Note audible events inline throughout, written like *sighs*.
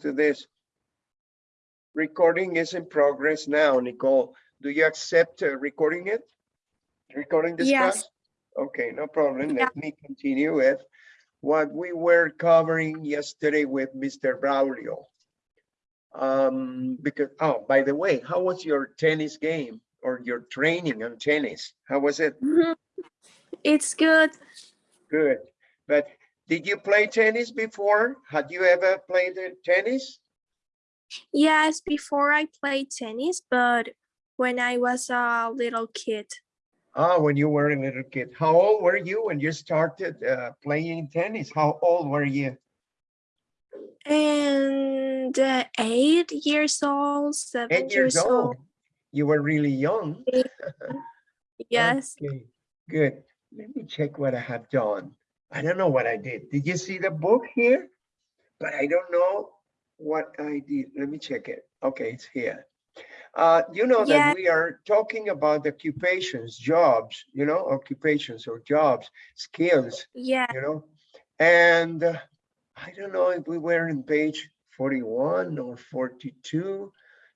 to this. Recording is in progress now, Nicole. Do you accept uh, recording it? Recording this Yes. class? Okay, no problem. Yeah. Let me continue with what we were covering yesterday with Mr. Braulio. Um, because, oh, by the way, how was your tennis game or your training on tennis? How was it? Mhm. It's good. Good. But did you play tennis before? Had you ever played tennis? Yes, before I played tennis, but when I was a little kid, Ah, when you were a little kid. How old were you when you started uh, playing tennis? How old were you? and uh, eight years old, seven Eight years old. You were really young. *laughs* Yes. Okay, good. Let me check what I have done. I don't know what I did. Did you see the book here? But I don't know what I did. Let me check it. Okay, it's here. Uh, you know Yeah. that we are talking about occupations, jobs, you know, occupations or jobs, skills, Yeah. you know? And uh, I don't know if we were in page 41 or 42.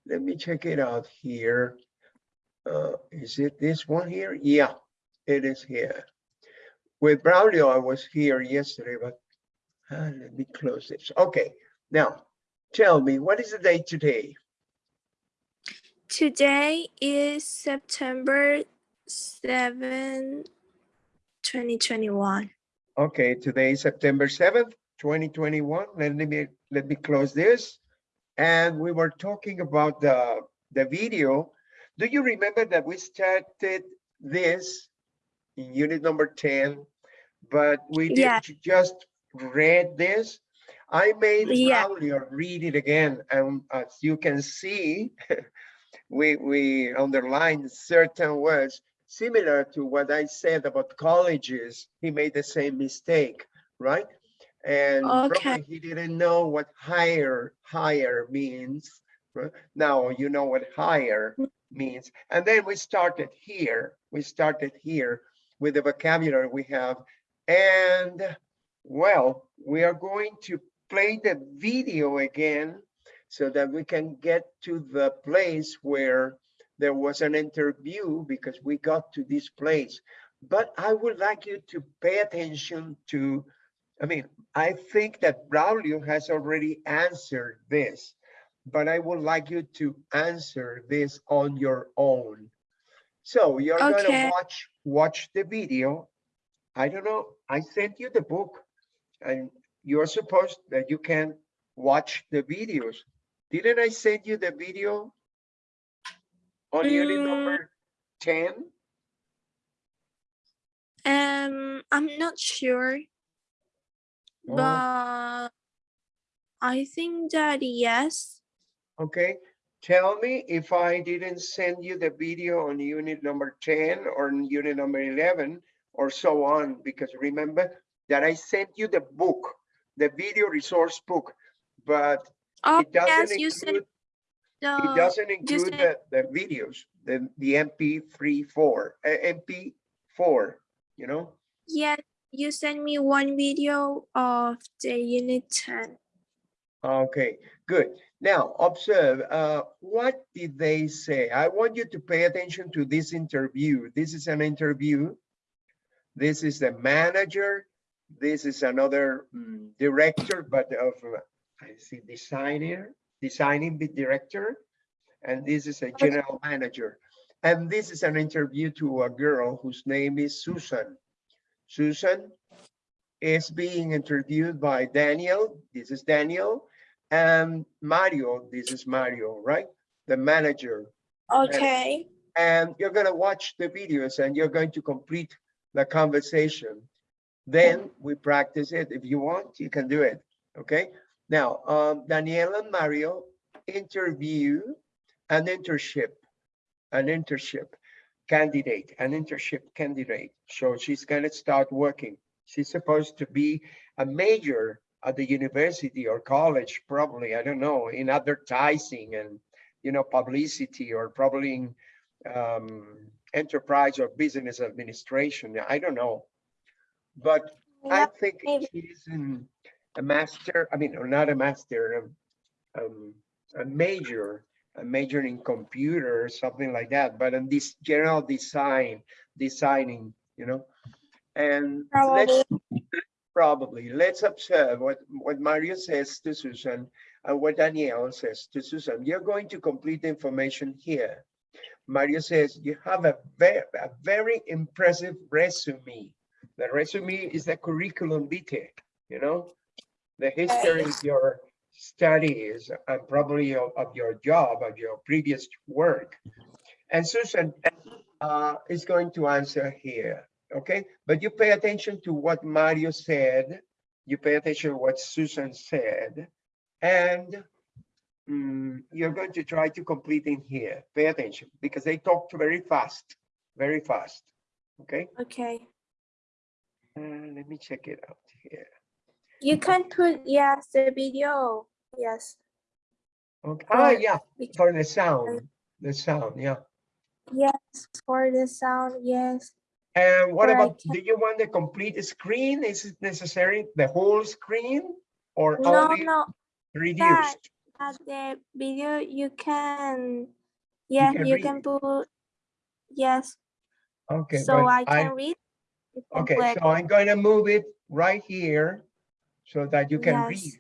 Let me check it out here. Uh, is it this one here? Yeah, it is here. With Braulio, I was here yesterday, but uh, let me close this. Okay, now tell me, what is the date today? Today is September 7, 2021. Okay, today is September 7th, 2021. Let me, let me close this. And we were talking about the, the video. Do you remember that we started this in unit number 10, but we did Yeah. just read this? I made Yeah. Read it again, and as you can see, *laughs* we, we underlined certain words similar to what I said about colleges. He made the same mistake, right? And Okay. he didn't know what higher, higher means. right? Now you know what higher mm. means. And then we started here. We started here with the vocabulary we have. And well, we are going to play the video again so that we can get to the place where there was an interview because we got to this place. But I would like you to pay attention to, I mean, I think that Braulio has already answered this, but I would like you to answer this on your own. So you're gonna watch, watch the video. I don't know, I sent you the book and you're supposed that you can watch the videos. Didn't I send you the video? On unit Mm. number ten? Um, I'm not sure, Oh. but I think that yes. Okay, tell me if I didn't send you the video on unit number ten or unit number eleven or so on, because remember that I sent you the book, the video resource book, but Oh, it doesn't yes, you said include, it doesn't include the, said- the videos, the, the MP3 four, uh, MP four, you know? yeah, you sent me one video of the unit 10. Okay, good. Now observe, uh, what did they say? I want you to pay attention to this interview. This is an interview. This is the manager. This is another mm, director, but of, uh, I see designer, designing director. And this is a general manager. And this is an interview to a girl whose name is Susan. Susan is being interviewed by Daniel. This is Daniel. And Mario, this is Mario, right? The manager. Okay. And you're gonna watch the videos and you're going to complete the conversation. Then we practice it. If you want, you can do it, okay? Now, um, Daniel and Mario interview an internship, an internship candidate, an internship candidate. So she's gonna start working. She's supposed to be a major at the university or college, probably, I don't know, in advertising and, you know, publicity or probably in um, enterprise or business administration. I don't know. But I think maybe. she's in a master, I mean, or not a master, um, um, a major, a major in computer, or something like that, but in this general design, designing, you know? And let's, Probably. let's observe what, what Mario says to Susan and what Danielle says to Susan. You're going to complete the information here. Mario says you have a very, a very impressive resume. The resume is the curriculum vitae, you know? The history of your studies and probably of, of your job, of your previous work. And Susan uh, is going to answer here, okay? But you pay attention to what Mario said, you pay attention to what Susan said, and mm, you're going to try to complete in here. Pay attention because they talked very fast, very fast, okay? Okay. Uh, let me check it out here. You can put, yes, the video. Yes. Okay. Ah, yeah, for the sound, the sound, yeah. Yes, for the sound, yes. And what about, do you want the complete screen? Is it necessary, the whole screen? Or No, only no, reduced? at the video you can, yeah, can you can put, yes, Okay, so I can read. Okay, so I'm going to move it right here so that you can Yes. read.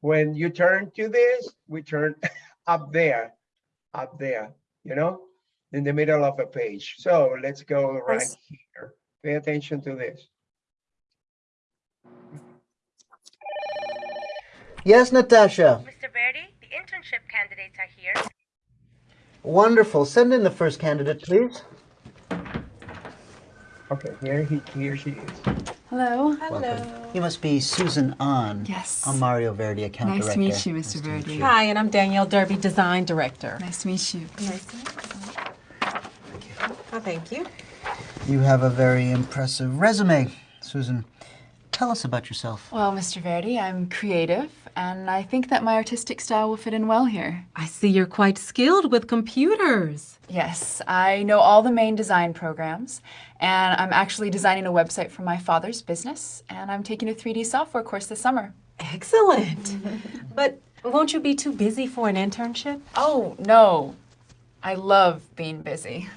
When you turn to this, we turn *laughs* up there, up there, you know, in the middle of a page. So let's go right Yes. here. Pay attention to this. Yes, Natasha. Mr. Verdi, the internship candidates are here. Wonderful. Send in the first candidate, please. Okay, here he, here she is. Hello. Welcome. You must be Susan An. Yes. I'm Mario Verdi, account Nice director. to meet you, Mr. Nice Verdi. you. Hi, and I'm Danielle Derby, Design Director. Nice to meet you. Oh, thank you. You have a very impressive resume, Susan. Tell us about yourself. Well, Mr. Verdi, I'm creative, and I think that my artistic style will fit in well here. I see you're quite skilled with computers. Yes, I know all the main design programs, and I'm actually designing a website for my father's business, and I'm taking a 3D software course this summer. Excellent. *laughs* but won't you be too busy for an internship? Oh, no. I love being busy.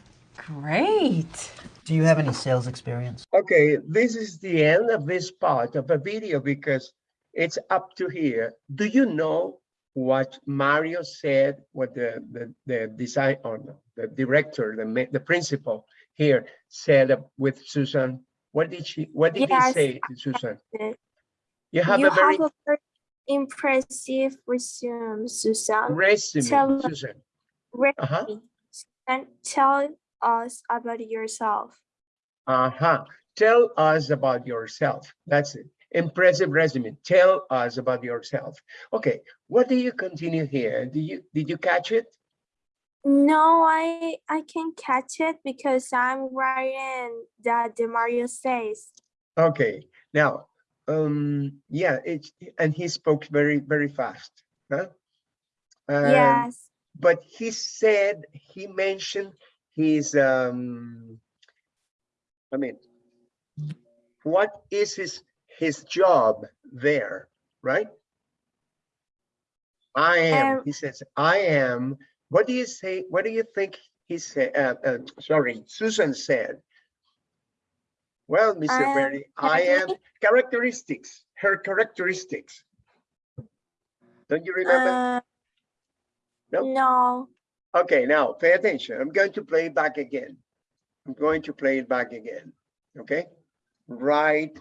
Great. Do you have any sales experience? Okay, this is the end of this part of the video because it's up to here. Do you know what Mario said, what the, the, the design, or no, the director, the, the principal here said with Susan? What did she, what did he say to Susan? You have You a very have a very impressive resume, Susan. resume, tell- Susan. Resume. Uh-huh, And tell us about yourself. uh-huh. Tell us about yourself. That's it. Impressive resume. Tell us about yourself. Okay, what do you continue here? Do you, did you catch it? No, I I can catch it because I'm writing that the Mario says. Okay, now, um, yeah, it's, and he spoke very, very fast, huh? Um, Yes. But he said, he mentioned his, um, I mean, what is his, his job there, right? I am, Um, he says, I am, what do you say, what do you think he said, uh, uh, sorry, Susan said? Well, Mr. I am I am characteristics, her characteristics. Don't you remember? Uh, No? no. Okay, now pay attention. I'm going to play it back again. I'm going to play it back again. Okay? Right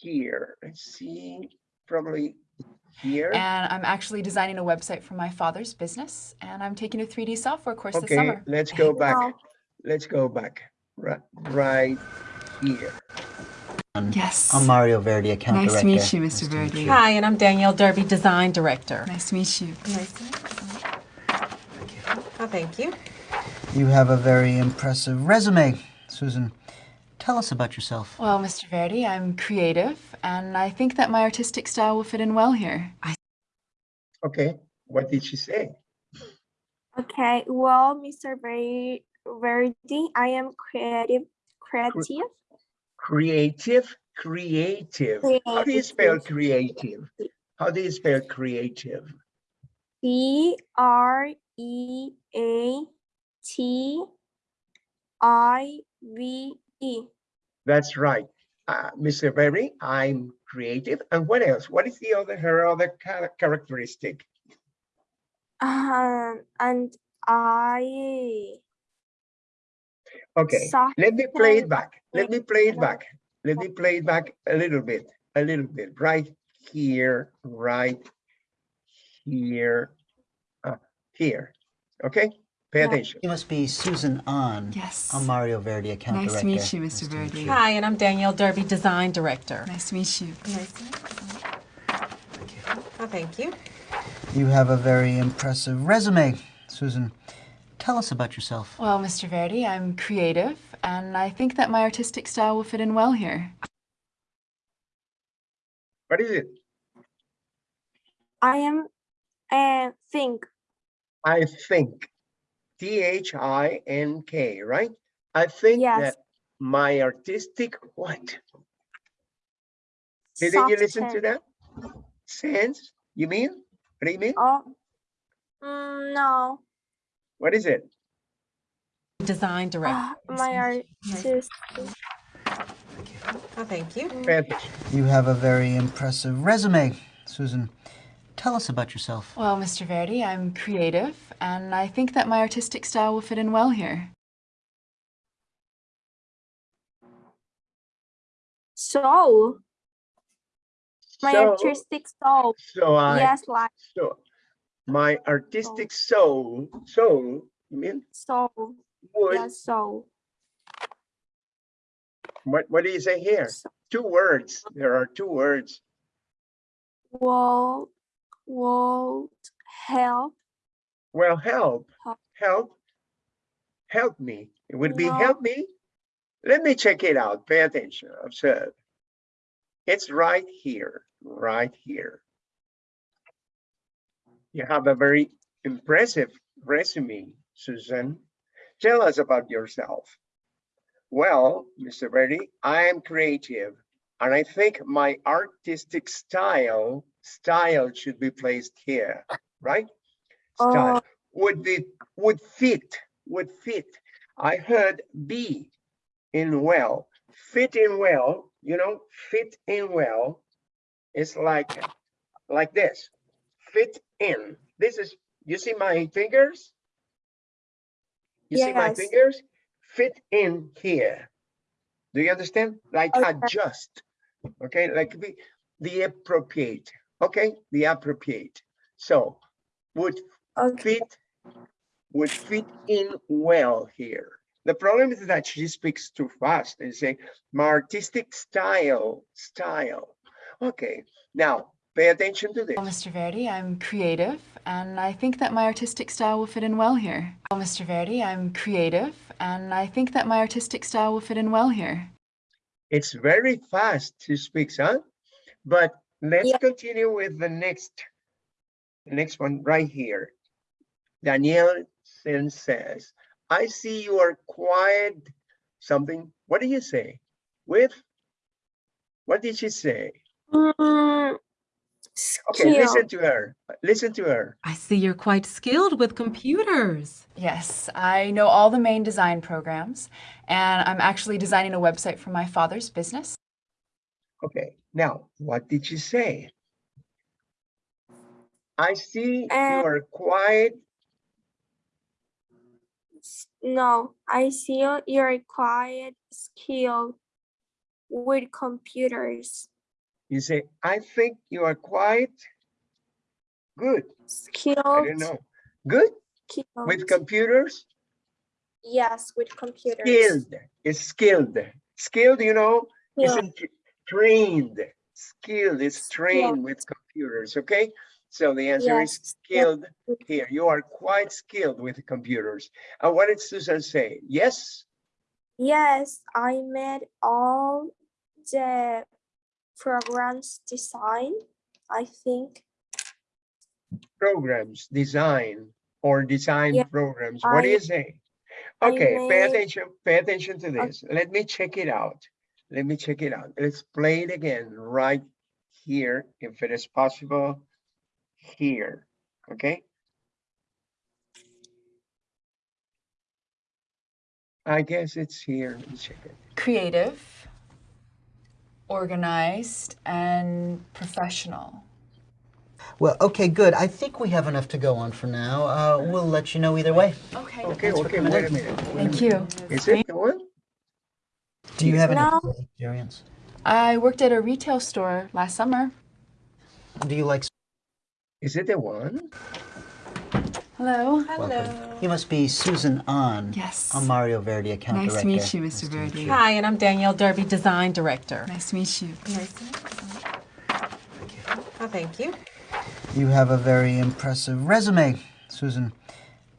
here. Let's see, probably here. And I'm actually designing a website for my father's business, and I'm taking a 3D software course this Okay, summer. let's go back. No. Let's go back. Right, right here. Um, yes. I'm Mario Verdi, account Nice to meet you, Mr. to meet Verdi. you. Hi, and I'm Danielle Derby, Design Director. Nice to meet you. Oh, thank you. You have a very impressive resume, Susan. Tell us about yourself. Well, Mr. Verdi, I'm creative, and I think that my artistic style will fit in well here. I... Okay, what did she say? Okay. Well, Mr. Ver- Verdi, I am creative. Creative. Creative, creative. How do you spell creative? How do you spell creative? C R E A T I V E. That's right. Uh, Mr. Berry, I'm creative. And what else? What is the other, her other characteristic? Um, and I Okay, soft let me play it back. Let me play it back. Let me play it back a little bit, a little bit, right here, right here, here. Okay, pay Yeah. attention. You must be Susan An. Yes. I'm Mario Verdi, account Nice to meet you, Mr. to Verdi. you. Hi, and I'm Danielle Derby, Design Director. Nice to meet you. Nice to meet you. Oh, thank you. You have a very impressive resume, Susan. Tell us about yourself. Well, Mr. Verdi, I'm creative, and I think that my artistic style will fit in well here. What is it? I am and think I think. T H I N K, right? I think Yes. that my artistic what? Didn't you soft listen to that? Sense? You mean? What do you mean? Oh, mm, no. What is it? Design Director. Ah, my artist. Oh, thank you. Pay attention. You have a very impressive resume, Susan. Tell us about yourself. Well, Mr. Verdi, I'm creative, and I think that my artistic style will fit in well here. Soul. My So- artistic soul. So I, Yes, like so my artistic soul, soul, you mean soul. would, Yes, soul. what, what do you say here? So- Two words. There are two words. Would would help. Well, help, Help. help, me. It would be help me. Let me check it out. Pay attention. Observe. It's right here, right here. You have a very impressive resume, Susan. Tell us about yourself. Well, Mr. Verdi, I am creative and I think my artistic style, style should be placed here, right? Oh. Style Oh. would be, would fit, would fit. I heard be in well, fit in well, you know, fit in well. It's like, like this, fit in. This is, you see my fingers? You see my fingers? Fit in here. Do you understand? Like Okay. adjust, okay? Like the, the appropriate, okay? The appropriate. So would Okay. fit would fit in well here. The problem is that she speaks too fast and say, my artistic style, style. Okay, now pay attention to this. Well, Mr. Verdi, I'm creative, and I think that my artistic style will fit in well here. Well, Mr. Verdi, I'm creative, and I think that my artistic style will fit in well here. It's very fast she speaks, huh? But let's Yeah. continue with the next, next one right here. Danielle then says, I see you are quiet, something, what do you say? With, what did she say? Mm, Okay, listen to her, listen to her. I see you're quite skilled with computers. Yes, I know all the main design programs, and I'm actually designing a website for my father's business. Okay, now, what did she say? I see you Uh, are quiet. No, I see you- you're quite skilled with computers. You say, I think you are quiet. Good, I don't know. Good with computers? Yes, with computers. Skilled, is skilled. Skilled, you know, Yeah. isn't trained. Skilled is trained with computers, okay? So the answer is Yes, skilled here. You are quite skilled with computers. And what did Susan say? Yes? Yes, I made all the programs design, I think. programs, design, or design Yeah, programs. What do I- you say? I Okay, pay attention, pay attention to Okay. this. Let me check it out. Let me check it out. Let's play it again right here, if it is possible, here, okay? I guess it's here. Let me check it. Creative, organized, and professional. Well, okay, good. I think we have enough to go on for now. Uh, we'll let you know either way. Okay. Okay, Thanks okay, wait a minute. wait a Thank minute. you. Is it the one? Do you have any No. sales experience? I worked at a retail store last summer. Do you like? Is it the one? Hello. Hello. You must be Susan An. Yes. I'm Mario Verdi, account Nice director. to meet you, Mr. to Verdi. you. Hi, and I'm Danielle Derby, Design Director. Nice to meet you. Thank you. Oh, thank you. You have a very impressive resume, Susan.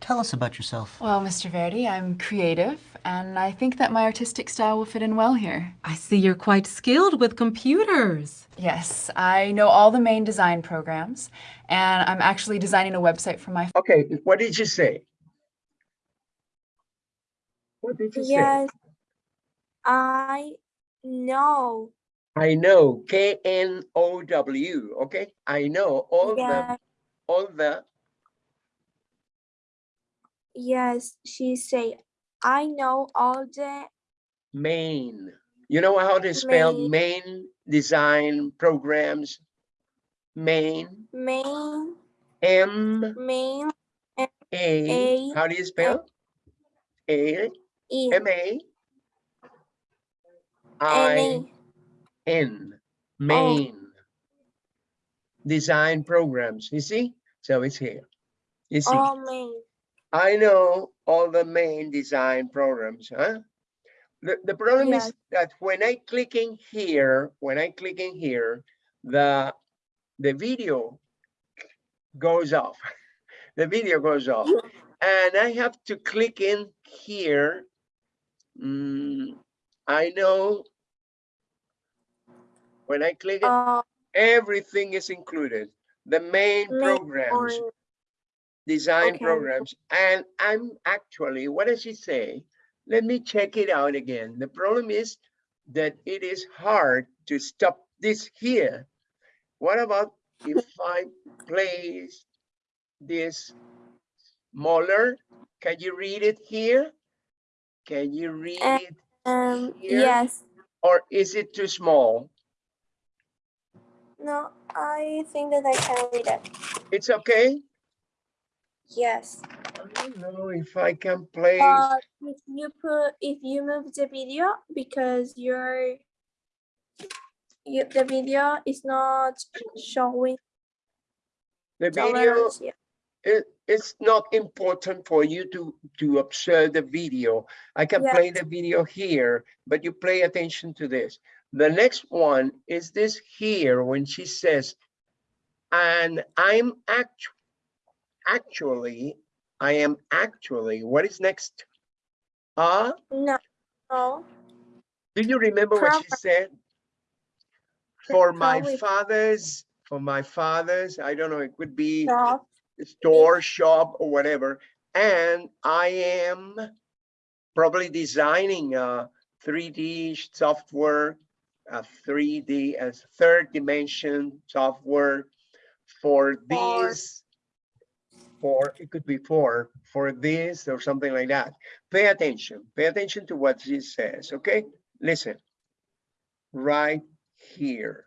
Tell us about yourself. Well, Mr. Verdi, I'm creative, and I think that my artistic style will fit in well here. I see you're quite skilled with computers. Yes, I know all the main design programs, and I'm actually designing a website for my Okay, what did you say? What did you say? Yes. I know. I know, K N O W, okay? I know all the, all the, Yes. She say, I know all the main. You know how to spell Main. main design programs? Main, main, M main, A, A, how do you spell? A, in, M A. I, N, N, main. Design programs, you see? So it's here. You see, all main. I know all the main design programs, huh? The, the problem is that when I click in here, when I click in here, the, the video goes off. *laughs* The video goes off. And I have to click in here. Mm, I know when I click it, Uh, everything is included. The main programs, design Okay. programs. And I'm actually, what does she say? Let me check it out again. The problem is that it is hard to stop this here. What about if I place this smaller? Can you read it here? Can you read it um, Here? yes. or is it too small? No, I think that I can read it. It's okay? Yes. I don't know if I can play. But uh, if you put, if you move the video because your you, the video is not showing the video yet. it, it's not important for you to to observe the video. I can Yeah. play the video here, but you pay attention to this. The next one is this here when she says, and I'm actu actually, I am actually, what is next? Uh, No, no. do you remember what she said? For my probably- father's, for my father's, I don't know, it could be Shop. store, shop, or whatever. And I am probably designing a 3D software, a 3D as third dimension software for For- these, for, it could be for, for this or something like that. Pay attention, pay attention to what she says, okay? Listen, right here.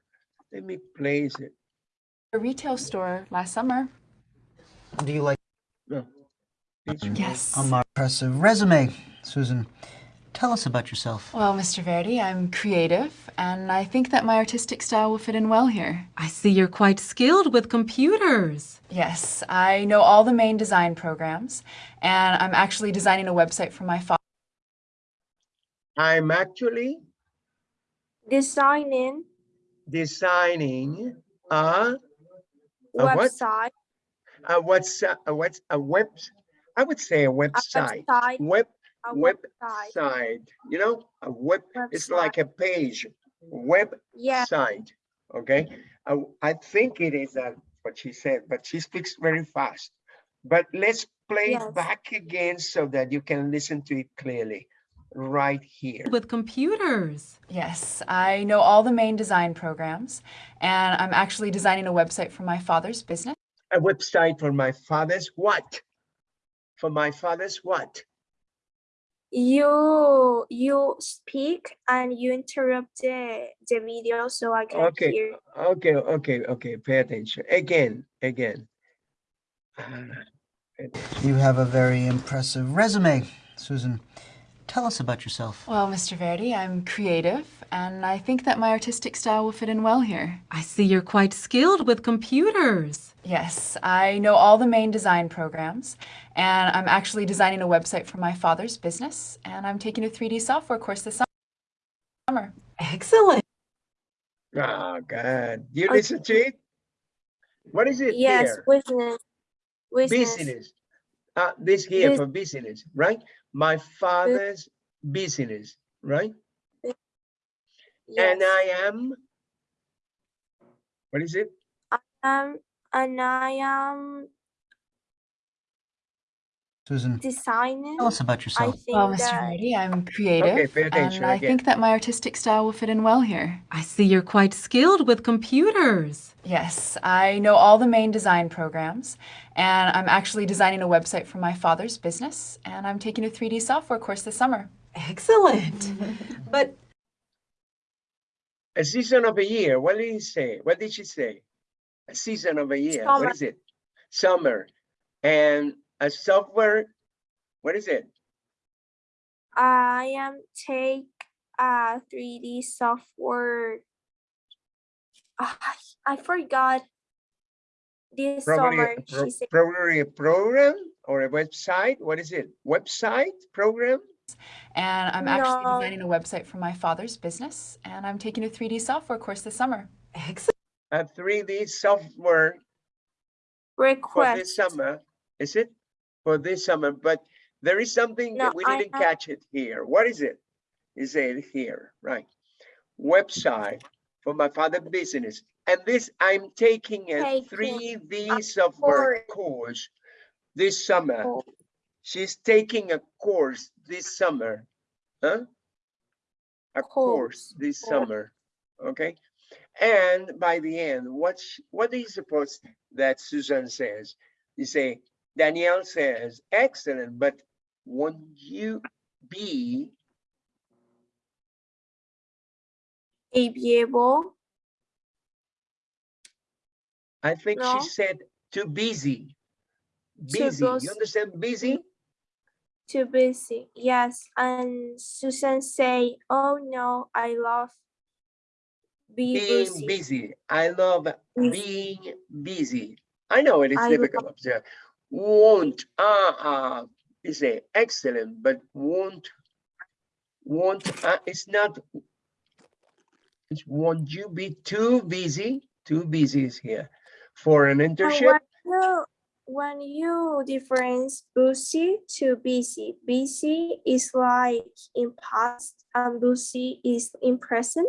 Let me place it. a retail store last summer. Do you like? No. Yes. A more impressive resume, Susan. Tell us about yourself. Well, Mr. Verdi, I'm creative, and I think that my artistic style will fit in well here. I see you're quite skilled with computers. Yes, I know all the main design programs, and I'm actually designing a website for my father. I'm actually Designing designing a A what? website. a what's a what's a web I would say a A website website. web A website website. you know a web it's like a page web Yeah. site okay I, I think it is that what she said but she speaks very fast but let's play Yes. it back again so that you can listen to it clearly right here. With computers. Yes, I know all the main design programs, and I'm actually designing a website for my father's business. A website for my father's what? For my father's what? You you speak and you interrupt the the video so I can Okay. hear. Okay, okay, okay, pay attention. Again, again. *sighs* Pay attention. You have a very impressive resume, Susan. Tell us about yourself. Well, Mr. Verdi, I'm creative, and I think that my artistic style will fit in well here. I see you're quite skilled with computers. Yes, I know all the main design programs, and I'm actually designing a website for my father's business, and I'm taking a 3D software course this summer. Excellent. Ah, oh, God. Do you listen to it? What is it Yes, here? business. Business. Business. Uh, this here Bus- for business, right? My father's business, right? And Yes. I am, what is it? Um, and I am Susan, designing. tell us about yourself. think Well, Mr. that Verdi, I'm creative, pay attention and I again. think that my artistic style will fit in well here. I see you're quite skilled with computers. Yes, I know all the main design programs, and I'm actually designing a website for my father's business, and I'm taking a 3D software course this summer. Excellent. *laughs* but A season of a year. What did he say? What did she say? A season of a year. Summer. What is it? Summer. And a software. What is it? I am take a 3D software. Ah, I forgot. This Probably, summer, pro- she probably a program or a website. What is it? Website program? And I'm actually No. designing a website for my father's business, and I'm taking a 3D software course this summer. excellent. *laughs* A 3D software for this summer. Is it? For this summer, but there is something No, that we I didn't have- catch it here. What is it? Is it here, right? Website for my father business. And this, I'm taking a Taking 3D software course. this summer. Oh, She's taking a course this summer. Huh? A course Course, this course. summer, okay? And by the end, what, sh- what do you suppose that Susan says? You say, Danielle says, excellent, but won't you be, able I think No. she said, too busy. Too Busy, you understand busy? too busy. Yes, and Susan say, "Oh no, I love be Being busy." busy. I love being busy. I know it is I difficult. Won't, uh, uh, is a excellent, but won't, won't, uh, it's not. It's won't you be too busy? Too busy is here for an internship. when when you difference busy to busy, busy is like in past and busy is in present.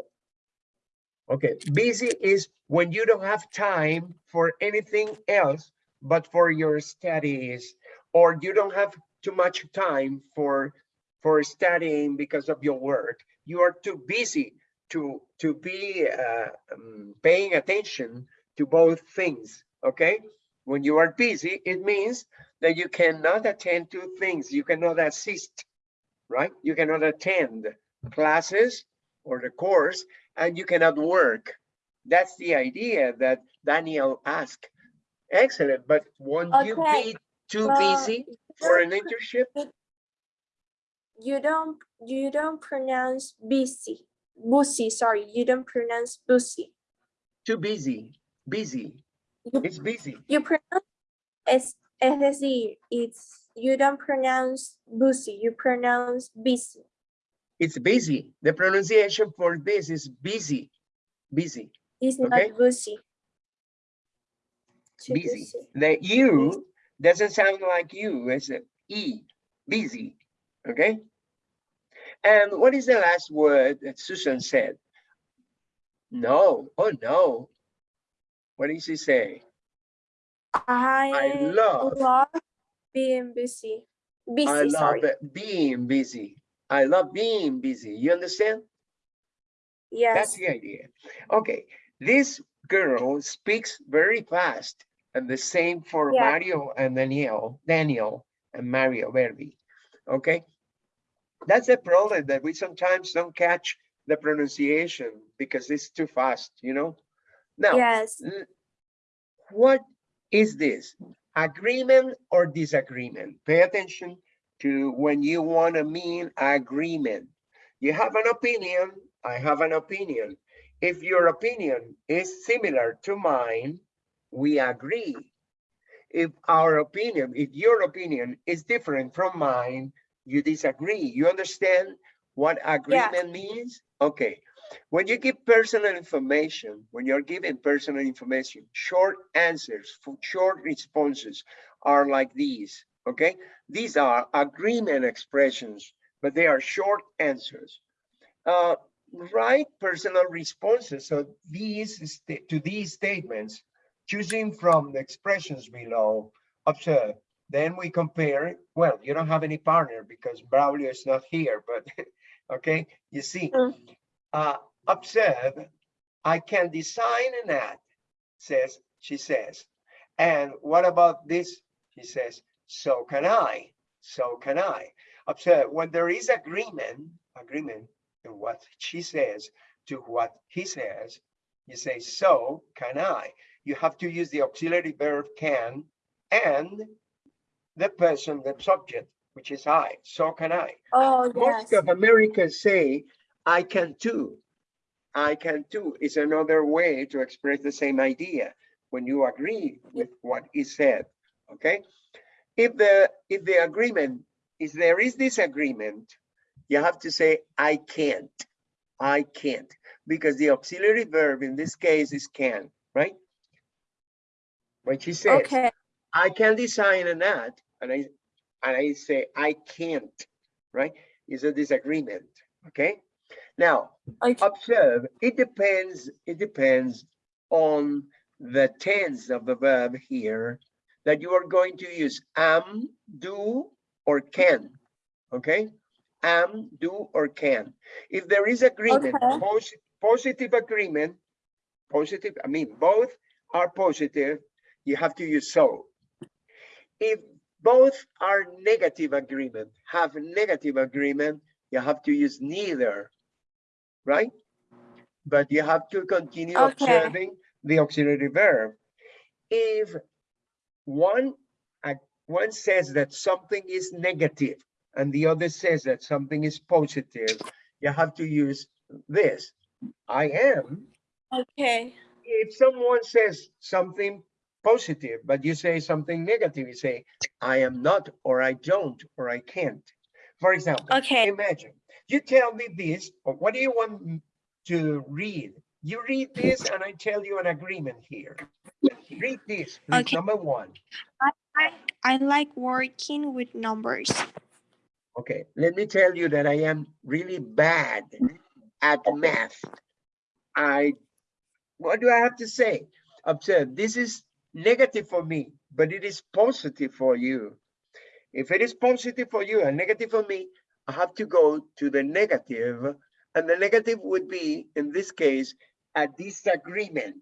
Okay, busy is when you don't have time for anything else but for your studies, or you don't have too much time for for studying because of your work. You are too busy to to be uh, um, paying attention to both things. Okay, when you are busy, it means that you cannot attend to things. You cannot assist, right? You cannot attend classes or the course and you cannot work. That's the idea that Daniel asked. Excellent, but won't you be too well, busy for an internship? You don't you don't pronounce busy. Busy, sorry, you don't pronounce busy. Too busy, busy. You, It's busy. you pronounce es, es decir, it's you don't pronounce busy, you pronounce busy. It's busy. The pronunciation for this is busy, busy, It's Okay. not busy. Busy. The U doesn't sound like you, it's a E, busy, okay? And what is the last word that Susan said? No, oh no. What did she say? I, love- love being busy. Busy, I love being busy. I love being busy. You understand? Yes. That's the idea. Okay, this girl speaks very fast and the same for Yeah. Mario and Daniel, Daniel and Mario Verdi. Okay? That's the problem that we sometimes don't catch the pronunciation because it's too fast, you know? Now, Yes. what is this? Agreement or disagreement? Pay attention to when you want to mean agreement. You have an opinion, I have an opinion. If your opinion is similar to mine, we agree. If our opinion, if your opinion is different from mine, you disagree. You understand what agreement means? Okay. When you give personal information, when you're giving personal information, short answers, for short responses are like these, okay? These are agreement expressions, but they are short answers. Uh, write personal responses. So these to these statements, choosing from the expressions below, observe. Then we compare. Well, you don't have any partner because Braulio is not here, but *laughs* okay, you see. Mm. Uh, observe. I can design an ad, says she says. And what about this? She says, so can I. So can I. Observe when there is agreement, agreement in what she says to what he says, you say, so can I. You have to use the auxiliary verb can and the person, the subject, which is I. So can I. Oh, Most yes. of Americans say, I can too. I can too is another way to express the same idea when you agree with what is said. Okay. If the if the agreement is there is disagreement, you have to say I can't. I can't because the auxiliary verb in this case is can, right? When she says, Okay. I can design an ad and I and I say I can't, right? Is a disagreement. Okay. Now Okay. observe it depends it depends on the tense of the verb here that you are going to use am do or can okay am do or can if there is agreement Okay. posi- positive agreement positive i mean both are positive you have to use so if both are negative agreement have negative agreement you have to use neither right? But you have to continue Okay. observing the auxiliary verb. If one, one says that something is negative and the other says that something is positive, you have to use this. I am. Okay. If someone says something positive, but you say something negative, you say, I am not, or I don't, or I can't. For example, Okay. imagine you tell me this, or what do you want to read? You read this and I tell you an agreement here. Read this, please, Okay. number one. I, I like working with numbers. Okay, let me tell you that I am really bad at math. I, what do I have to say? Observe, this is negative for me, but it is positive for you. If it is positive for you and negative for me, I have to go to the negative, and the negative would be, in this case, a disagreement,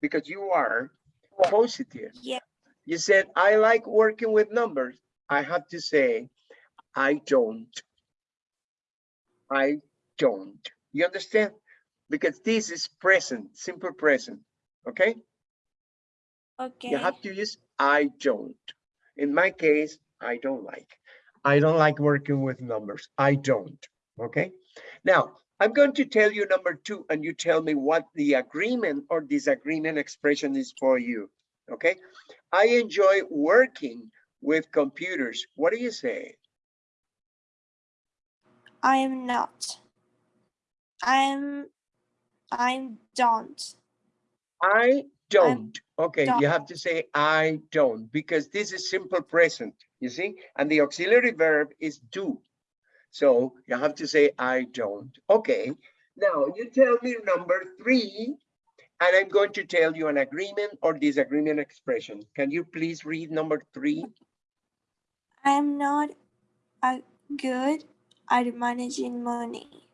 because you are positive. Yeah. You said, I like working with numbers. I have to say, I don't. I don't. You understand? Because this is present, simple present, okay? Okay. You have to use I don't. In my case, I don't like. I don't like working with numbers. I don't, okay? Now, I'm going to tell you number two, and you tell me what the agreement or disagreement expression is for you, okay? I enjoy working with computers. What do you say? I am not. I'm I'm don't. I don't. Okay, don't. you have to say I don't because this is simple present, you see? And the auxiliary verb is do. So you have to say I don't. Okay, now you tell me number three, and I'm going to tell you an agreement or disagreement expression. Can you please read number three? I'm not a good at managing money.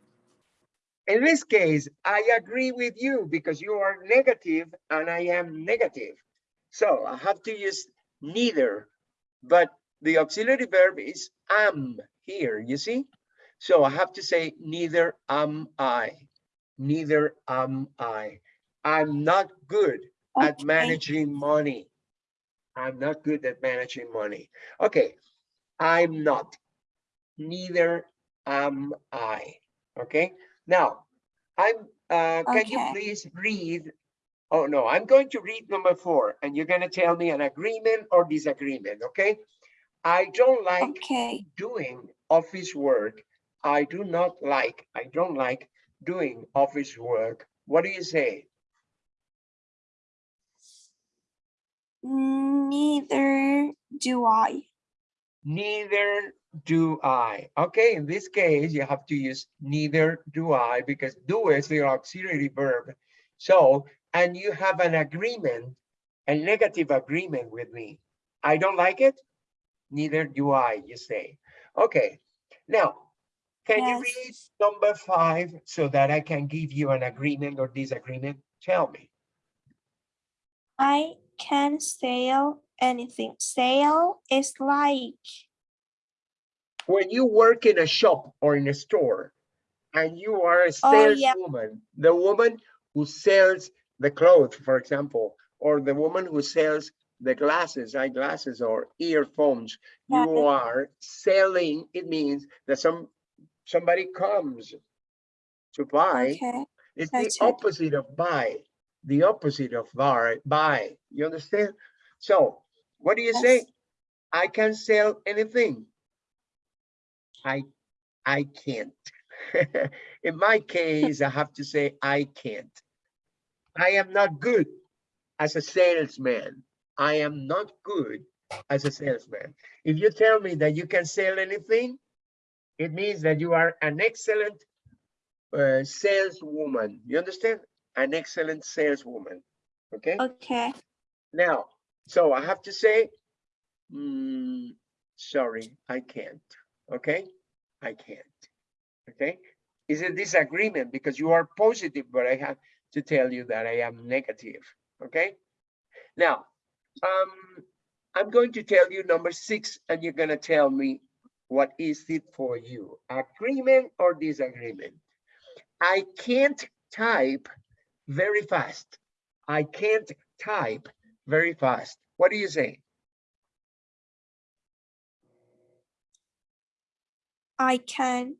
In this case, I agree with you because you are negative and I am negative. So I have to use neither, but the auxiliary verb is am here, you see? So I have to say neither am I, neither am I. I'm not good at managing money. I'm not good at managing money. Okay, I'm not. Neither am I. Okay, now I'm. Uh, can you please read? Oh no, I'm going to read number four, and you're gonna tell me an agreement or disagreement. Okay, I don't like Okay. doing office work. I do not like. I don't like doing office work. What do you say? Neither do I. Neither do I. Okay, in this case, you have to use neither do I because do is the auxiliary verb. So, and you have an agreement, a negative agreement with me. I don't like it. Neither do I, you say. Okay, now, can you read number five so that I can give you an agreement or disagreement? Tell me. I can sell anything. Sell is like when you work in a shop or in a store and you are a Oh, yeah. saleswoman, the woman who sells the clothes, for example, or the woman who sells the glasses, eyeglasses or earphones, you are selling, it means that some somebody comes to buy. okay. It's the it. opposite of buy, the opposite of buy, buy. You understand? So what do you say? I can sell anything. I, I can't. *laughs* In my case, I have to say I can't. I am not good as a salesman. I am not good as a salesman. If you tell me that you can sell anything, it means that you are an excellent uh, saleswoman. You understand? An excellent saleswoman. Okay? Okay. Now, so I have to say, mm, sorry, I can't. Okay? I can't. Okay? Is a disagreement because you are positive, but I have to tell you that I am negative. Okay? Now, um, I'm going to tell you number six, and you're gonna tell me what is it for you, agreement or disagreement? I can't type very fast. I can't type very fast. What do you say? I can.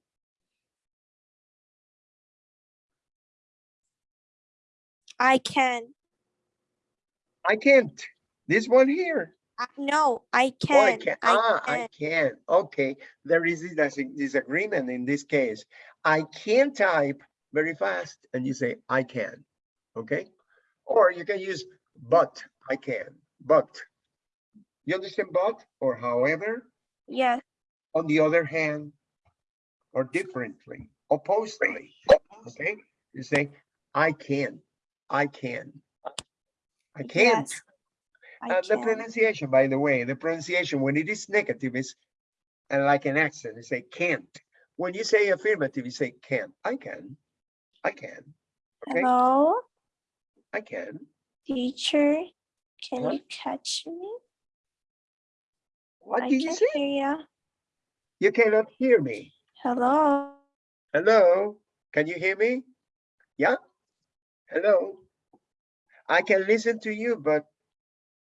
I can. I can't. This one here. I- No, I can. Oh, I can. I Ah, can. I can. Okay, there is a dis- disagreement in this case. I can type very fast, and you say I can. Okay, or you can use but. I can, but. You understand but or however? Yes. On the other hand, or differently, oppositely. Okay, you say I can. I can. I can't. Yes. I And the can. pronunciation, by the way, the pronunciation, when it is negative, is uh, like an accent, you say can't. When you say affirmative, you say can. I can. I can. Okay, Hello, I can. teacher. Can you catch me? What I did you say? hear ya. You cannot hear me. Hello. Hello, can you hear me? Yeah? Hello? I can listen to you, but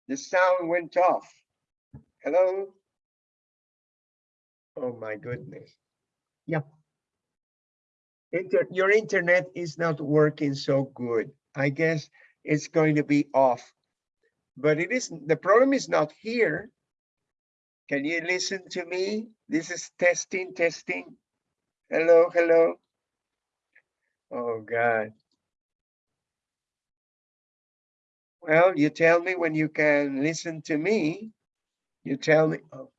the sound went off. Hello? Oh my goodness. Yeah. Inter, your internet is not working so good. I guess it's going to be off. But it is, the problem is not here. Can you listen to me? This is testing, testing. Hello, hello. Oh, God. Well, you tell me when you can listen to me. You tell me, oh,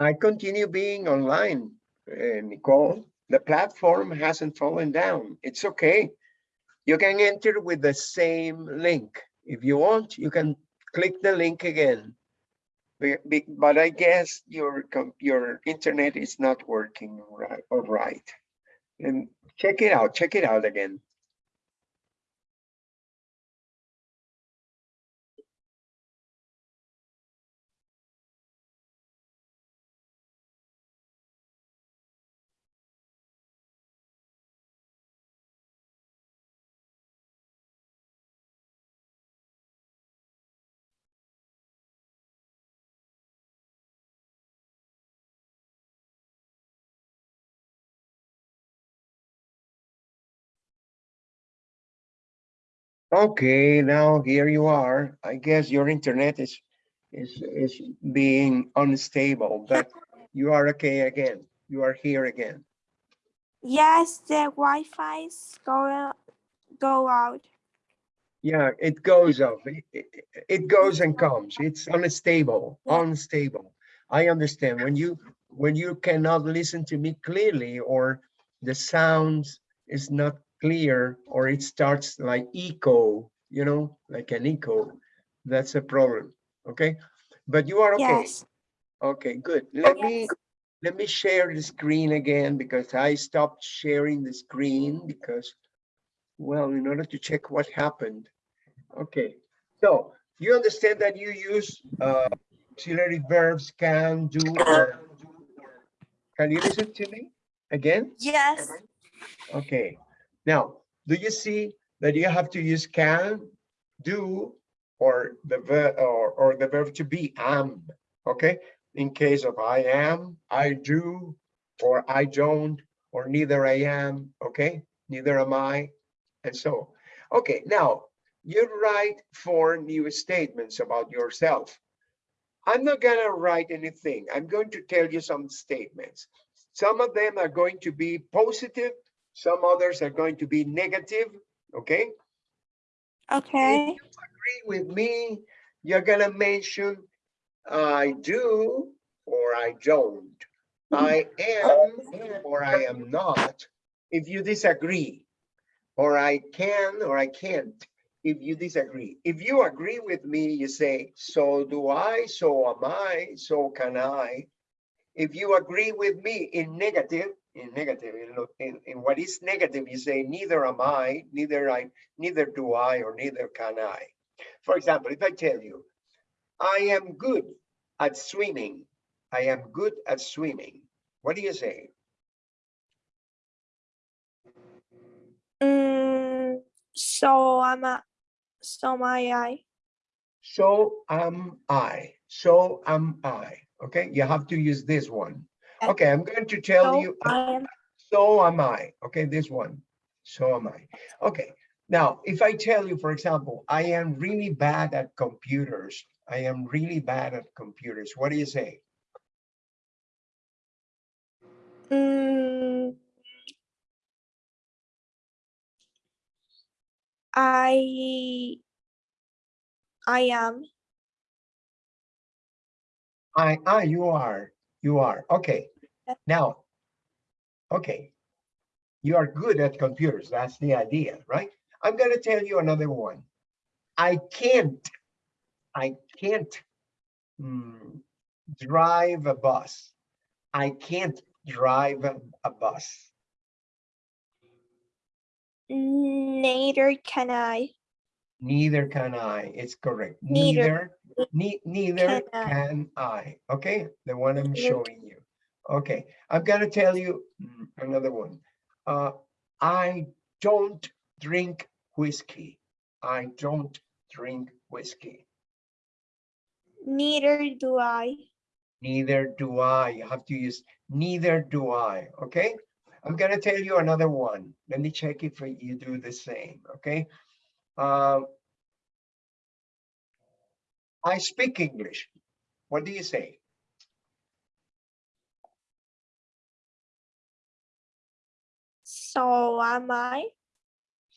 I continue being online, uh, Nicole. The platform hasn't fallen down. It's okay. You can enter with the same link. If you want, you can click the link again. But I guess your, your internet is not working right, all right. And check it out, check it out again. Okay, now here you are. I guess your internet is is is being unstable, but *laughs* you are okay again. You are here again. Yes, the Wi-Fi's go go out. Yeah, it goes up. It, it- it goes and comes. It's unstable, Yeah. unstable. I understand when you when you cannot listen to me clearly or the sounds is not clear or it starts like echo, you know, like an echo. That's a problem. Okay, but you are okay. Yes. Okay, good. Let me, let me share the screen again because I stopped sharing the screen because, well, in order to check what happened. Okay, so you understand that you use uh, auxiliary verbs can, do, or can you listen to me again? Yes. Okay, now, do you see that you have to use can, do, or the verb, or, or the verb to be am, okay? In case of I am, I do, or I don't, or neither I am, okay? Neither am I, and so. Okay, now, you write four new statements about yourself. I'm not gonna write anything. I'm going to tell you some statements. Some of them are going to be positive, some others are going to be negative, okay? Okay. Agree with me, you're gonna mention I do or I don't. I am or I am not, if you disagree. Or I can or I can't, if you disagree. If you agree with me, you say, so do I, so am I, so can I. If you agree with me in negative, in negative, in, in, in what is negative, you say, neither am I, neither I, neither do I, or neither can I. For example, if I tell you, I am good at swimming, I am good at swimming, what do you say? Mm, so am I. So am I. So am I, so am I, okay? You have to use this one. Okay. I'm going to tell So you. I am. So am I, okay, this one, so am I. Okay, now, if I tell you, for example, I am really bad at computers, I am really bad at computers, what do you say? Mm, I. I am. I, ah, you are, you are, okay. Now, okay, you are good at computers, that's the idea, right? I'm gonna tell you another one. I can't, I can't hmm, drive a bus. I can't drive a, a bus. Neither can I. Neither can I. It's correct. Neither Neither, ne- neither can I. Okay, the one I'm showing you. Okay, I've got to tell you mm, another one. Uh, I don't drink whiskey. I don't drink whiskey. Neither do I. Neither do I. You have to use neither do I. Okay, I'm gonna tell you another one. Let me check if you do the same. Okay. Um, I speak English. What do you say? So am I.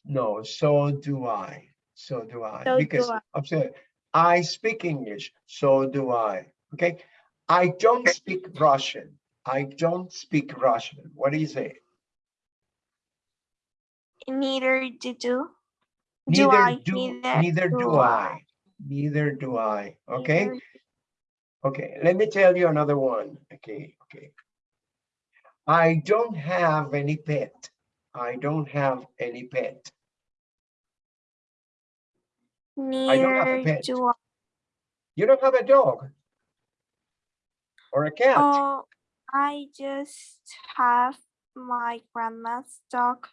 No, so do I. So do I. So do because I. observe, I speak English. So do I. Okay. I don't speak Russian. I don't speak Russian. What do you say? Neither do. Do Neither I? do, Neither neither do do I. Neither do I. Okay, okay, let me tell you another one. Okay, okay. I don't have any pet. I don't have any pet. don't have a Neither pet. do I. You don't have a dog? Or a cat? Oh, I just have my grandma's dog,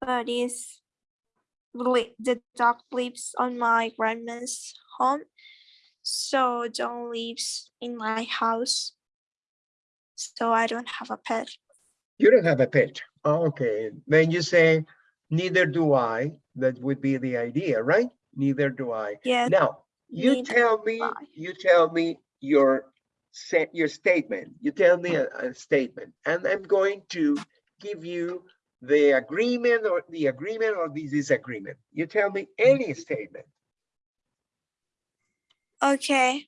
but it's the dog lives on my grandma's home, so don't lives in my house. So I don't have a pet. You don't have a pet. Oh, Okay, then you say, neither do I. That would be the idea, right? Neither do I. Yes, Now, you tell me, I. you tell me your set, your statement. You tell me a, a statement, and I'm going to give you the agreement or the agreement or the disagreement. You tell me any statement okay.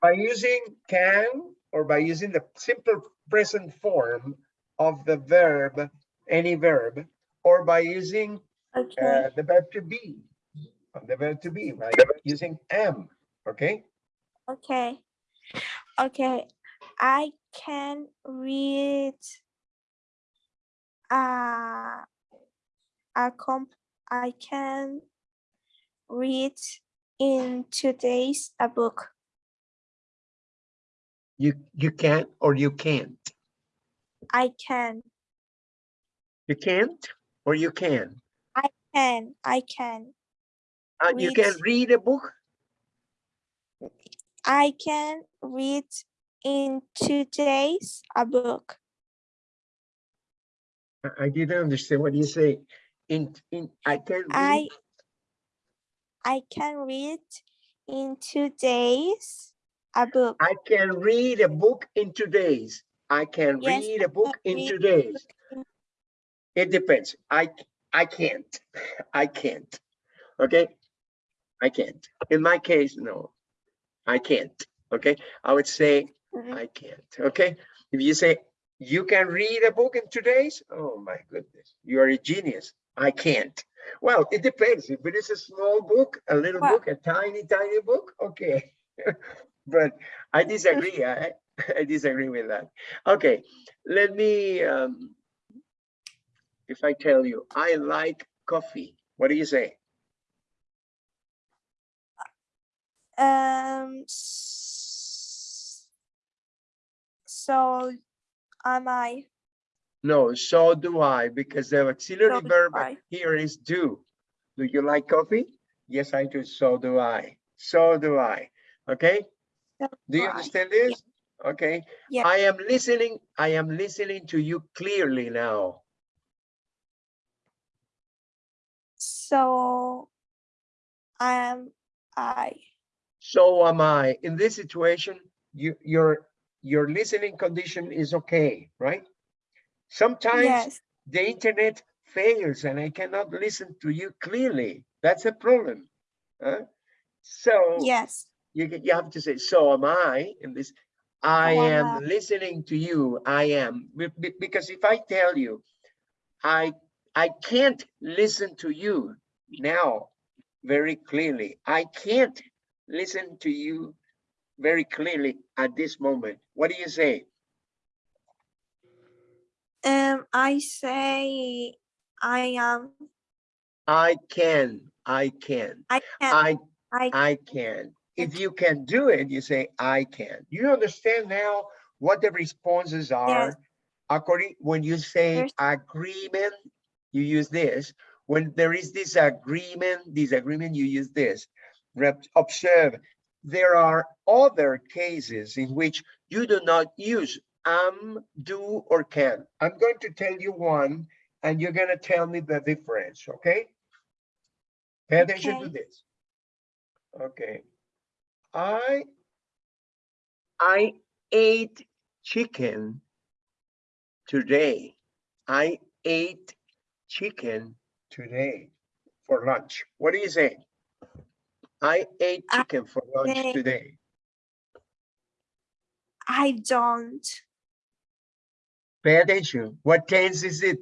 by using can or by using the simple present form of the verb, any verb, or by using Okay. uh, the verb to be, the verb to be, right? Using am, okay? Okay. Okay. I can read uh, a comp I can read in two days a book. You, you can or you can't. I can. You can't or you can. I can. I can. Uh, you can Read. read a book. I can read in two days a book. I- I didn't understand what you say. In, in, I can I read. I can read in two days a book. I can read a book in two days. I can Yes, read a book in two days. It depends. I I can't. *laughs* I can't. Okay? I can't. In my case, no. I can't. Okay? I would say Mhm. I can't. Okay? If you say you can read a book in two days, oh my goodness, you are a genius. I can't. Well, it depends. If it is a small book, a little book, a tiny, tiny book, okay. *laughs* but I disagree. I, I disagree with that. Okay, let me, um, if I tell you, I like coffee, what do you say? Um. So am I? No, so do I, because the auxiliary do verb here is do. Do you like coffee? Yes, I do. So do I. So do I. Okay? So Do you I. understand this? Okay. Yeah. I am listening. I am listening to you clearly now. So I am I? So am I. In this situation, you, your, your listening condition is okay, right? Sometimes Yes. the internet fails and I cannot listen to you clearly. That's a problem. huh? So Yes. you, you have to say, so am I in this. I am am listening to you. I am. Be- be- Because if I tell you, I, I can't listen to you now very clearly. I can't listen to you very clearly at this moment. What do you say? Um. I say I am. I can, I can, I can. I I I can. If you can do it, you say, I can. You understand now what the responses are? According, when you say There's- agreement, you use this. When there is disagreement, disagreement, you use this. Observe, there are other cases in which you do not use am, do, or can. I'm going to tell you one, and you're gonna tell me the difference, okay? Pay attention to Okay. this. Okay. I, I ate chicken today. I ate chicken today for lunch. What do you say? I ate I chicken for lunch today. I don't. Pay attention. What tense is it?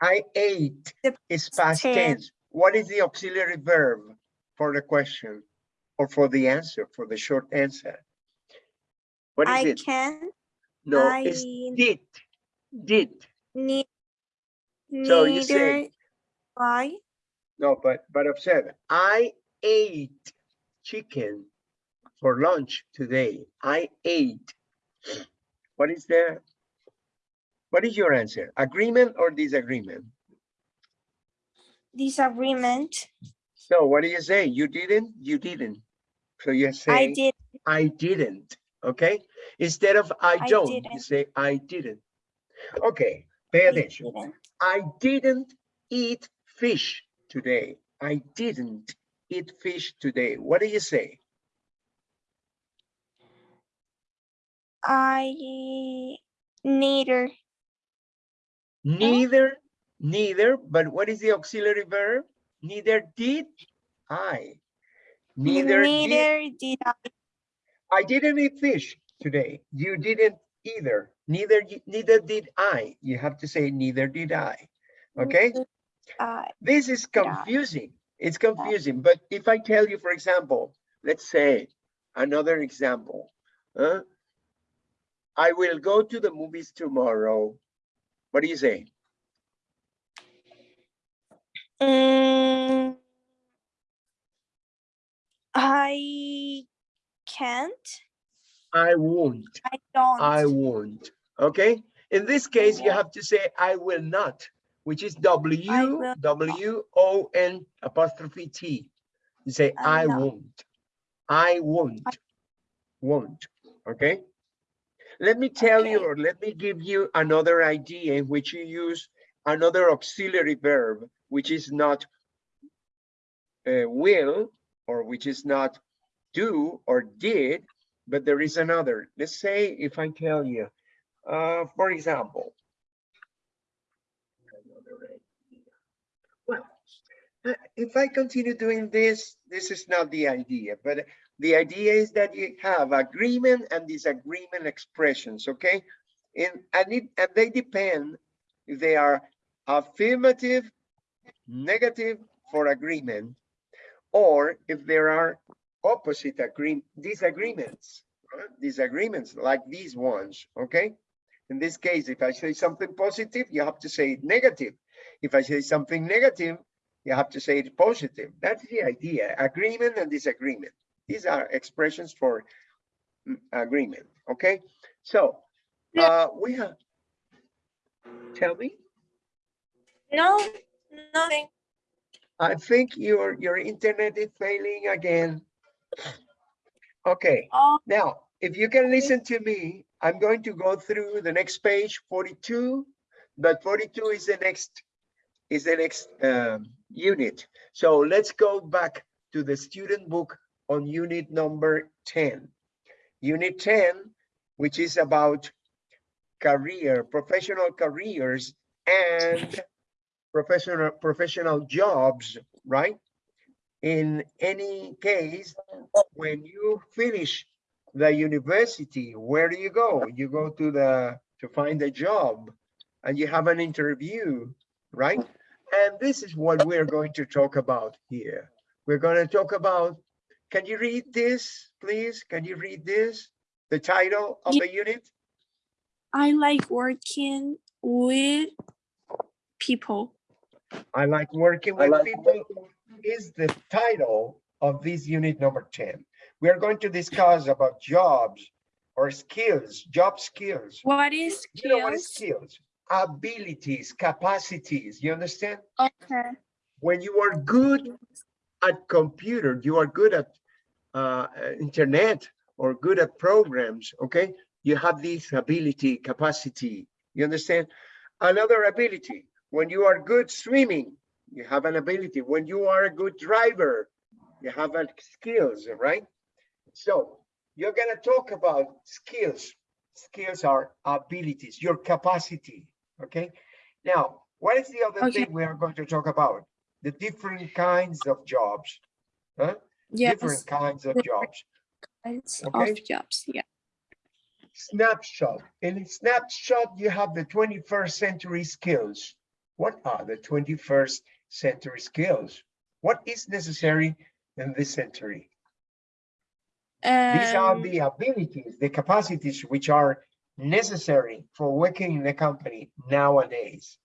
I ate The is past tense. tense. What is the auxiliary verb for the question or for the answer, for the short answer? What is I it? can. No, I it's did, did. need. So you say- I. No, but, but observe, I ate chicken for lunch today. I ate. What is there? What is your answer? Agreement or disagreement? Disagreement. So what do you say? You didn't, you didn't. So you say I did. I didn't, okay? Instead of I I don't, you say, I didn't. Okay, pay I attention. didn't. I didn't eat fish today. I didn't eat fish today. What do you say? I neither. Neither, neither, but what is the auxiliary verb? Neither did I. Neither did, neither did I. I didn't eat fish today. You didn't either. Neither, neither did I. You have to say neither did I. Okay? I. This is Yeah. It's confusing, but if I tell you, for example, let's say another example. huh? I will go to the movies tomorrow. What do you say? Mm, I can't. I won't. I don't. I won't. Okay? In this case, you have to say I will not, which is W W O N apostrophe T. You say I I won't. I won't. Won't. Okay? Let me tell you, or let me give you another idea in which you use another auxiliary verb, which is not uh, will, or which is not do or did, but there is another. Let's say if I tell you, uh, for example. another idea. Well, uh, if I continue doing this, this is not the idea, but the idea is that you have agreement and disagreement expressions, okay? And, and, it, and they depend if they are affirmative, negative for agreement, or if there are opposite agree disagreements, right? disagreements like these ones, okay? In this case, if I say something positive, you have to say negative. If I say something negative, you have to say it positive. That's the idea, agreement and disagreement. These are expressions for mm, agreement, okay? So, uh, we have, tell me, No, nothing. I think your, your internet is failing again. Okay, Oh, now, if you can listen to me, I'm going to go through the next page, 42, but 42 is the next, is the next um, unit. So let's go back to the student book on unit number 10. Unit 10, which is about career, professional careers and professional, professional jobs, right? In any case, when you finish the university, where do you go? You go to the, to find a job and you have an interview, right? And this is what we're going to talk about here. We're going to talk about, can you read this, please? Can you read this? The title of Ye- the unit? I like working with people. I like working with people is the title of this unit number 10. We are going to discuss about jobs or skills, job skills. What is skills? You know what is skills? Abilities, capacities, you understand? Okay. When you are good at computer, you are good at uh, uh, internet or good at programs, okay? You have this ability, capacity, you understand? Another ability, when you are good swimming, you have an ability. When you are a good driver, you have a skills, right? So you're gonna talk about skills. Skills are abilities, your capacity, okay? Now, what is the other Okay. thing we are going to talk about? The different kinds of jobs, huh? Yes. Different kinds of jobs. kinds Okay. of jobs. Yeah. snapshot. In a snapshot, you have the 21st century skills. What are the 21st century skills? What is necessary in this century? These are Um, the abilities, the capacities which are necessary for working in the company nowadays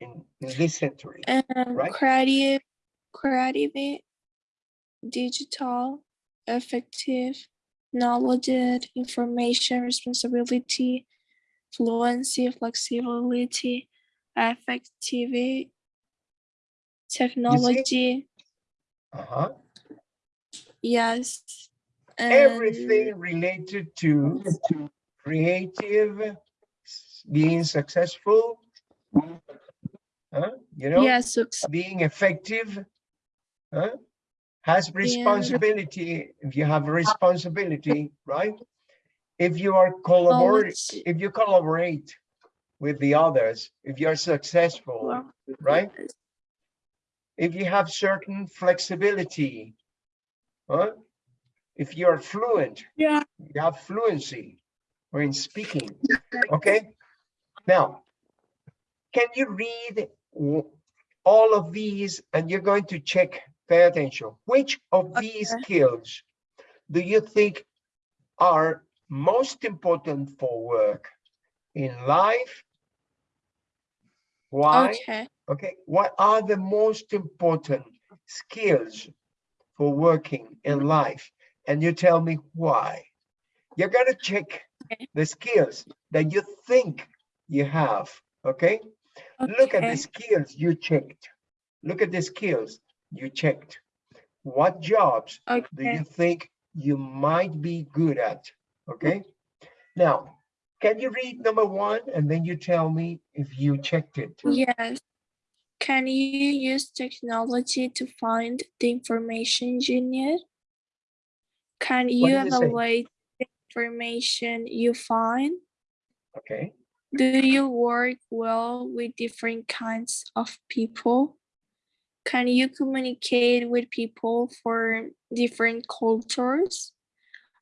in, in this century. um, right? creative, creative, digital, effective, knowledge, information, responsibility, fluency, flexibility, effectivity, technology, Uh-huh. yes. and- Everything related to creative, being successful. Huh? You know? Yes, being effective huh? has responsibility if you have responsibility right if you are collaborate knowledge, if you collaborate with the others if you're successful right if you have certain flexibility huh? if you're fluent Yeah. you have fluency or in speaking okay now can you read all of these and you're going to check pay attention which of these Okay. skills do you think are most important for work in life why Okay, Okay, what are the most important skills for working in life? And you tell me why. You're gonna check Okay. The skills that you think you have, okay? Look at the skills you checked. Look at the skills you checked. What jobs do you think you might be good at? Okay? Now, can you read number one and then you tell me if you checked it? Yes. Can you use technology to find the information you need? Can you evaluate information you find? Okay, Do you work well with different kinds of people? Can you communicate with people for different cultures?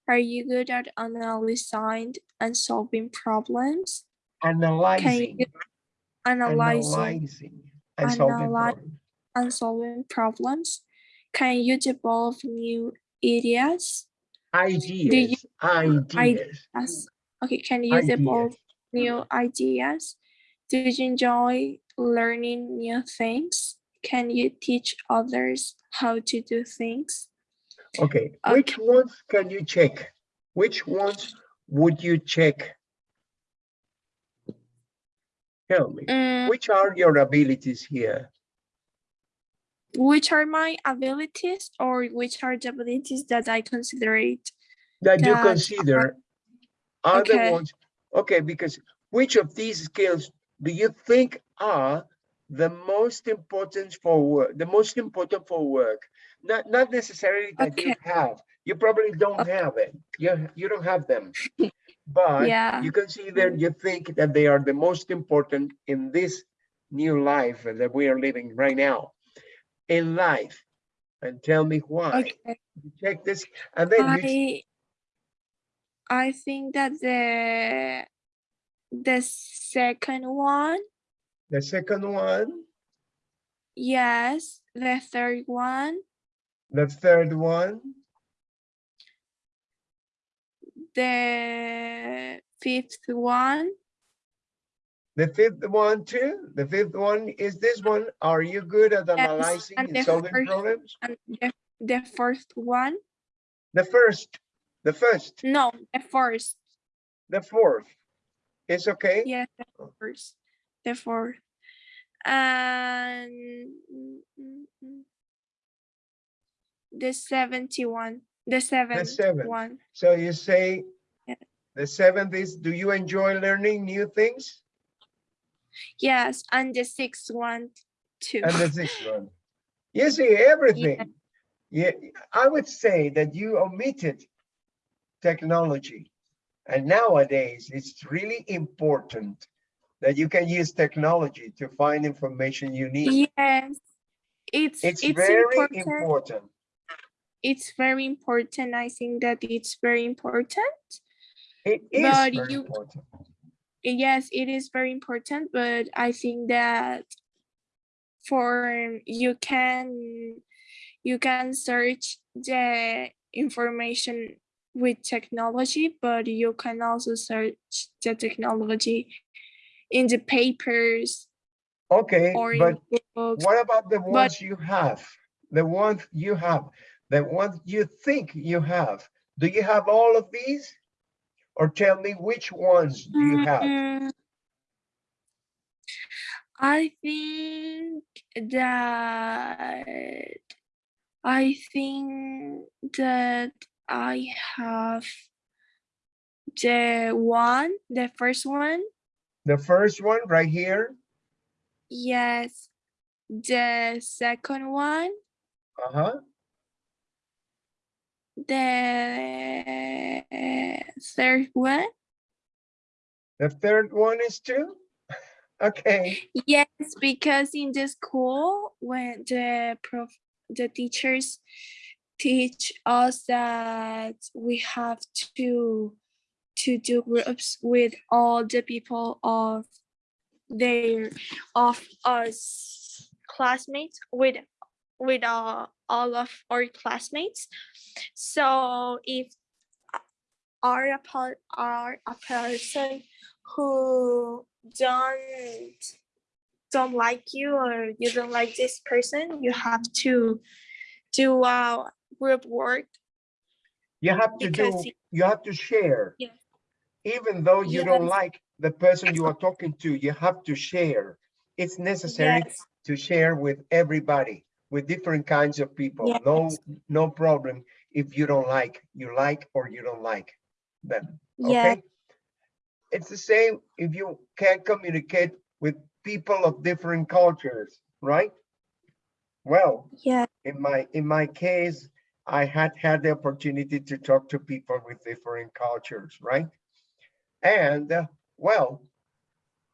Are you good at analyzing and solving problems? analyzing. Analyzing analyzing and solving Analy- problems. and solving problems? Can you develop new ideas? Ideas, ideas, As okay, can you ideas. develop new ideas? Do you enjoy learning new things? Can you teach others how to do things? Okay, which ones can you check? Which ones would you check? Tell me, Mm, which are your abilities here? Which are my abilities or which are the abilities that I consider it? That you That are- consider are the okay. ones, okay, because which of these skills do you think are the most important for work, the most important for work? Not, not necessarily that you have, you probably don't Okay. have it, you, you don't have them. *laughs* But Yeah. you consider, you think that they are the most important in this new life that we are living right now. In life, and tell me why. Okay. You Check this, and then I I think that the the second one, the second one, yes, the third one, the third one, the fifth one, the fifth one too. The fifth one is this one. Are you good at analyzing and and the solving first- problems? and the the fourth one. The first, the first, No, the first. the fourth. It's okay? Yes, the first, the fourth, and the seventy-one, the seventh the seventh. one. So you say Yeah. the seventh is, do you enjoy learning new things? Yes, and the sixth one too. And the *laughs* sixth one. You see everything. Yeah, I would say that you omitted technology. And nowadays, it's really important that you can use technology to find information you need. Yes, it's It's it's very important. important. It's very important. I think that it's very important. It is But very you- important. Yes, it is very important, but I think that for you can you can search the information with technology, but you can also search the technology in the papers Okay, or in but books. what about the ones you have? The ones you have, the ones you think you have? Do you have all of these? Or tell me which ones do you have? Mm, I think that I think that I have the one, the first one. The first one right here, Yes. The second one, uh-huh, the third one. the third one is two? *laughs* Okay, Yes, because in the school, when the prof, the teachers teach us that we have to to do groups with all the people of their of us classmates with with uh, all of our classmates. So if are a are a person who don't don't like you or you don't like this person, you have to do uh group work. you have to do, you have to share. Yeah. Even though you don't like the person you are talking to, you have to share. It's necessary Yes, to share with everybody, with different kinds of people. No, Yes. no problem if you don't like, you like or you don't like them. yeah, Okay? It's the same if you can't communicate with people of different cultures, right? Well, yeah, in my, in my case, I had had the opportunity to talk to people with different cultures, right? And, uh, well,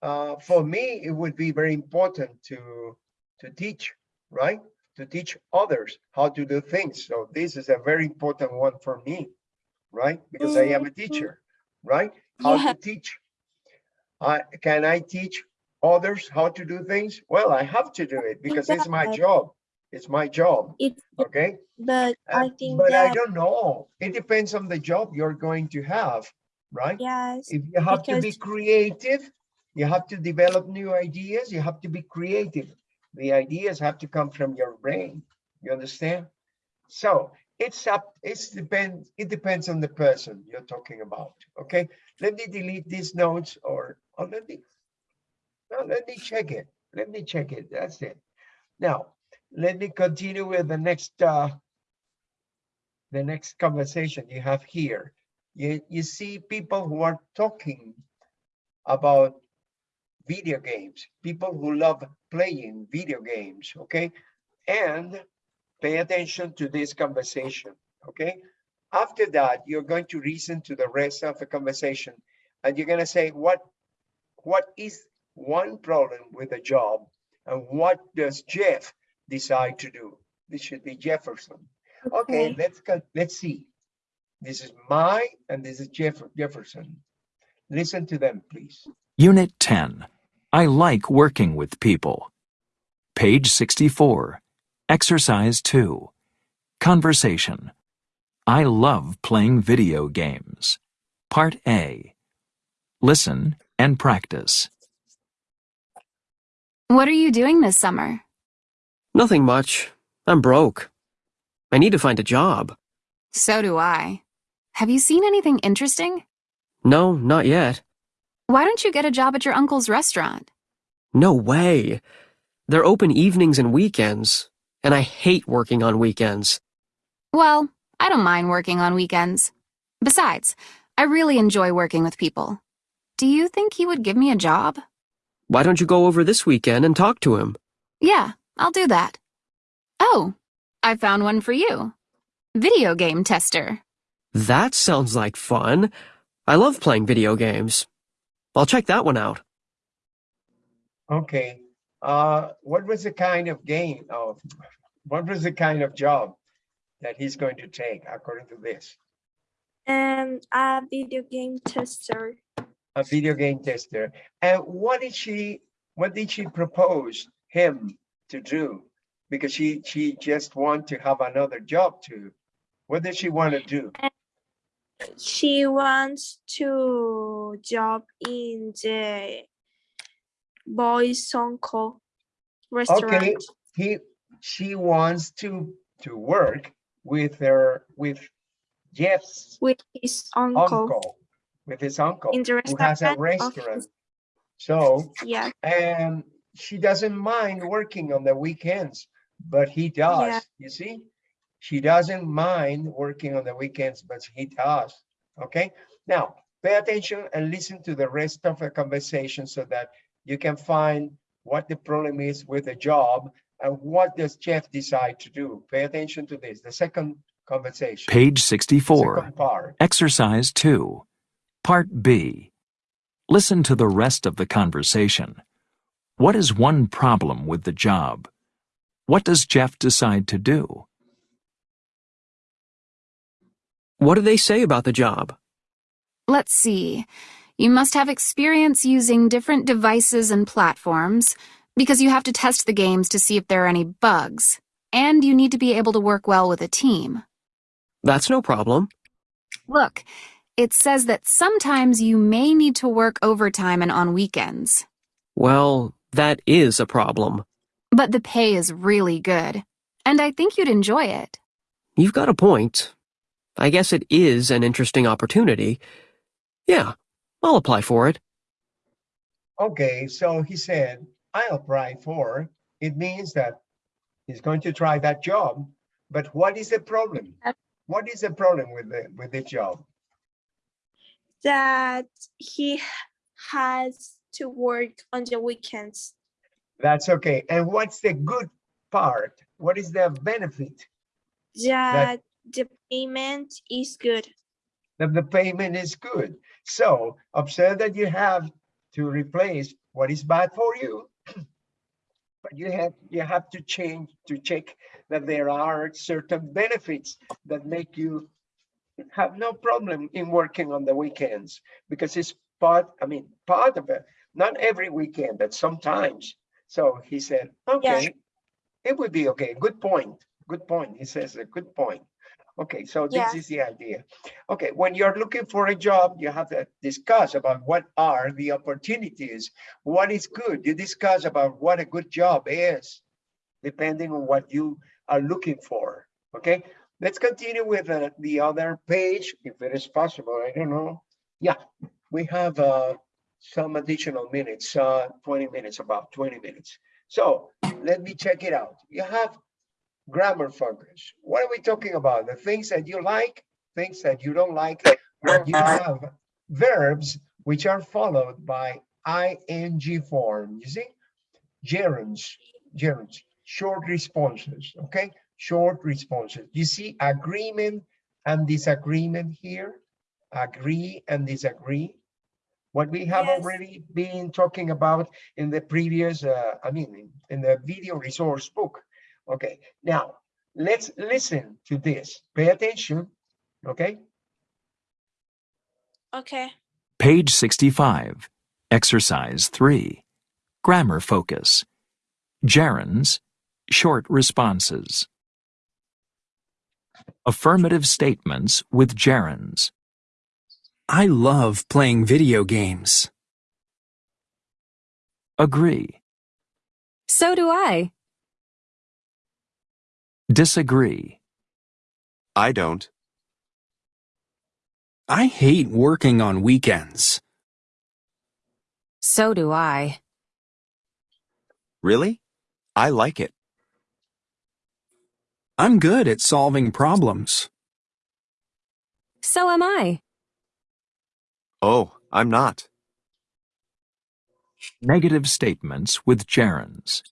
uh, for me, it would be very important to, to teach, right? To teach others how to do things. So this is a very important one for me, right? Because I am a teacher, right? How Yeah. to teach. I, can I teach others how to do things? Well, I have to do it because it's my job. It's my job, it's okay? but I Uh, think But I don't know. It depends on the job you're going to have, right? yes, If you have to be creative, you have to develop new ideas, you have to be creative. The ideas have to come from your brain. You understand? So it's up, it's depends, it depends on the person you're talking about, okay? Let me delete these notes or, or let me, no, let me check it. Let me check it. That's it. Now, let me continue with the next, uh, the next conversation you have here. You, you see people who are talking about video games, people who love playing video games, okay? And pay attention to this conversation, okay? After that, you're going to listen to the rest of the conversation and you're gonna say, what, what is one problem with a job? And what does Jeff decide to do? This should be Jefferson. Okay, Okay. let's go, let's see. This is Mia, and this is Jeff Jefferson. Listen to them, please. Unit 10. I like working with people. Page 64. Exercise 2. Conversation. I love playing video games. Part A. Listen and practice. What are you doing this summer? Nothing much. I'm broke. I need to find a job. So do I. Have you seen anything interesting? No, not yet. Why don't you get a job at your uncle's restaurant? No way. They're open evenings and weekends, and I hate working on weekends. Well, I don't mind working on weekends. Besides, I really enjoy working with people. Do you think he would give me a job? Why don't you go over this weekend and talk to him? Yeah, I'll do that. Oh, I found one for you. Video game tester. That sounds like fun. I love playing video games. I'll check that one out. Okay, uh, what was the kind of game of, what was the kind of job that he's going to take according to this? And a video game tester. a video game tester. And what did she, what did she propose him to do? Because she, she just want to have another job too. What does she want to do? She wants to job in the boys uncle restaurant. Okay, he, she wants to, to work with her, with Jeff's with his uncle, uncle, with his uncle, in the who has a restaurant his- So, yeah and she doesn't mind working on the weekends, but he does, you see? She doesn't mind working on the weekends, but he does, okay? Now, pay attention and listen to the rest of the conversation so that you can find what the problem is with the job and what does Jeff decide to do. Pay attention to this, the second conversation. Page 64. Part. Exercise 2. Part B. Listen to the rest of the conversation. What is one problem with the job? What does Jeff decide to do? What do they say about the job? Let's see. You must have experience using different devices and platforms because you have to test the games to see if there are any bugs. And you need to be able to work well with a team. That's no problem. Look, it says that sometimes you may need to work overtime and on weekends. Well, that is a problem. But the pay is really good. And I think you'd enjoy it. You've got a point. I guess it is an interesting opportunity. Yeah, I'll apply for it. Okay, so he said, I'll apply for, it means that he's going to try that job, but what is the problem? What is the problem with the, with the job? that he has to work on the weekends That's okay. And what's the good part? What is the benefit? that the payment is good That the payment is good. So observe that you have to replace what is bad for you. *clears throat* But you have, you have to change, to check that there are certain benefits that make you have no problem in working on the weekends because it's part, I mean, part of it, not every weekend, but sometimes. So he said, okay, it would be okay. Good point. Good point. He says a good point. Okay, so this Yeah. is the idea. Okay, when you're looking for a job, you have to discuss about what are the opportunities, what is good. You discuss about what a good job is, depending on what you are looking for. Okay, let's continue with uh, the other page, if it is possible. I don't know. Yeah, we have uh, some additional minutes, uh, 20 minutes, about 20 minutes. So let me check it out. You have grammar focus. What are we talking about? The things that you like, things that you don't like. You have verbs which are followed by ing form. You see? Gerunds, gerunds, short responses, okay? Short responses. You see agreement and disagreement here? Agree and disagree. What we have Yes. already been talking about in the previous, uh, I mean, in- in the video resource book. Okay, now let's listen to this. Pay attention, okay? okay Page 65. Exercise 3. Grammar focus. Gerunds. Short responses. Affirmative statements with gerunds. I love playing video games. Agree. So do I. Disagree. I don't. I hate working on weekends. So do I. Really? I like it. I'm good at solving problems. So am I. Oh, I'm not. Negative statements with gerunds.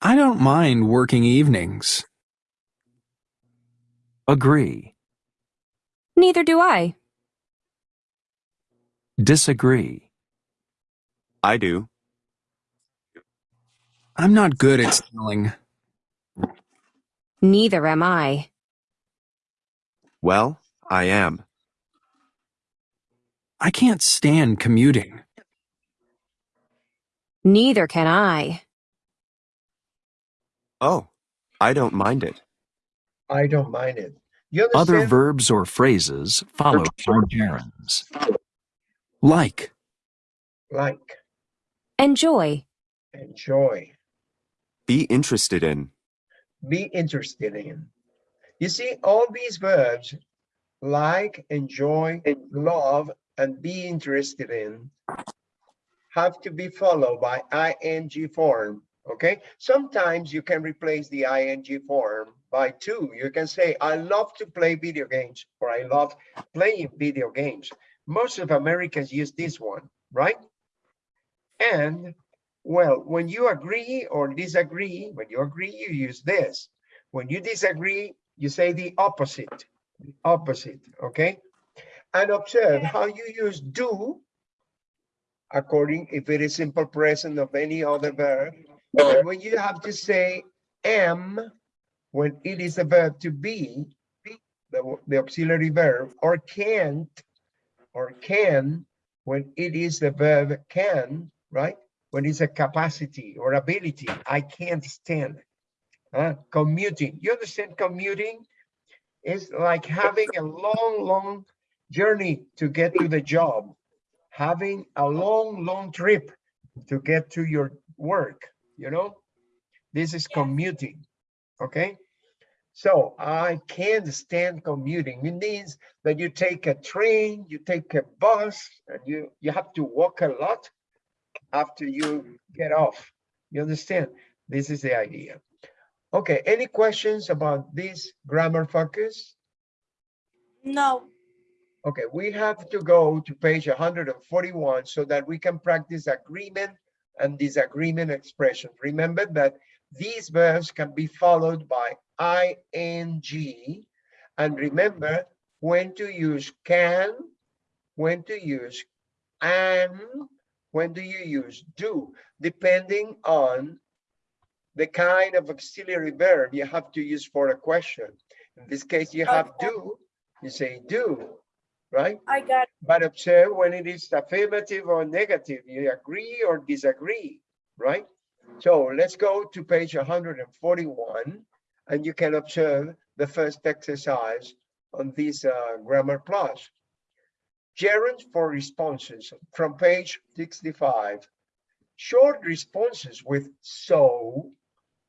I don't mind working evenings. Agree. Neither do I. Disagree. I do. I'm not good at spelling. Neither am I. Well, I am. I can't stand commuting. Neither can I. Oh, I don't mind it. I don't mind it. You Other verbs or phrases follow by gerunds. Like. Like, Enjoy. enjoy, Be interested in. be interested in. You see, all these verbs, like, enjoy, love, and be interested in, have to be followed by ing form, okay? Sometimes you can replace the ing form by two. You can say, I love to play video games, or I love playing video games. Most of Americans use this one, right? And, well, when you agree or disagree, when you agree, you use this. When you disagree, you say the opposite, the opposite, okay? And observe how you use do according if it is simple present of any other verb. And when you have to say am, when it is a verb to be, the, the auxiliary verb, or can't, or can, when it is the verb can, right? When it's a capacity or ability, I can't stand. Commuting, you understand commuting? Is like having a long, long journey to get to the job. Having a long, long trip to get to your work, you know? This is commuting, okay? So I can't stand commuting. It means that you take a train, you take a bus, and you, you have to walk a lot after you get off. You understand? This is the idea. Okay, any questions about this grammar focus? No. Okay, we have to go to page 141 so that we can practice agreement and disagreement expressions. Remember that these verbs can be followed by ing. And remember when to use can, when to use am, when do you use do, depending on the kind of auxiliary verb you have to use for a question. In this case, you have do, you say do, right? I got it. But observe when it is affirmative or negative, you agree or disagree, right? So let's go to page 141 and you can observe the first exercise on this uh, grammar plus. Gerunds for responses from page 65. Short responses with so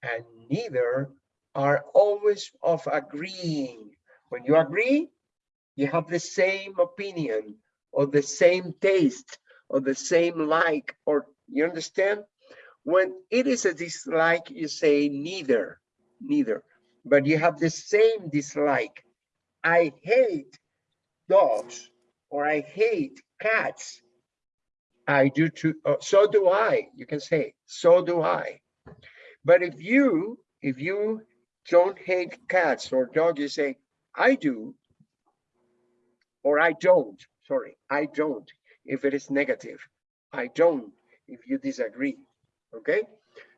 and neither are always of agreeing. When you agree, you have the same opinion or the same taste or the same like or you understand? When it is a dislike you say neither neither. But you have the same dislike. I hate dogs or i hate cats. I do too uh, so do i you can say. So do i. But if you if you don't hate cats or dogs you say i do or I don't, sorry, I don't, if it is negative. I don't, if you disagree, okay?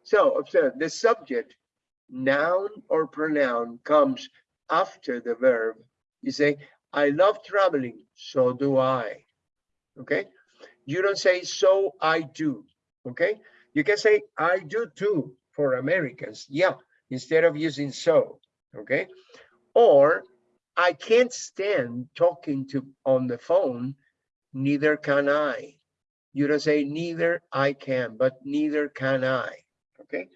So observe the subject, noun or pronoun comes after the verb. You say, I love traveling, so do I, okay? You don't say, so I do, okay? You can say, I do too, for Americans, yeah, instead of using so, okay? Or I can't stand talking to on the phone, neither can I. You don't say neither I can, but neither can I. Okay.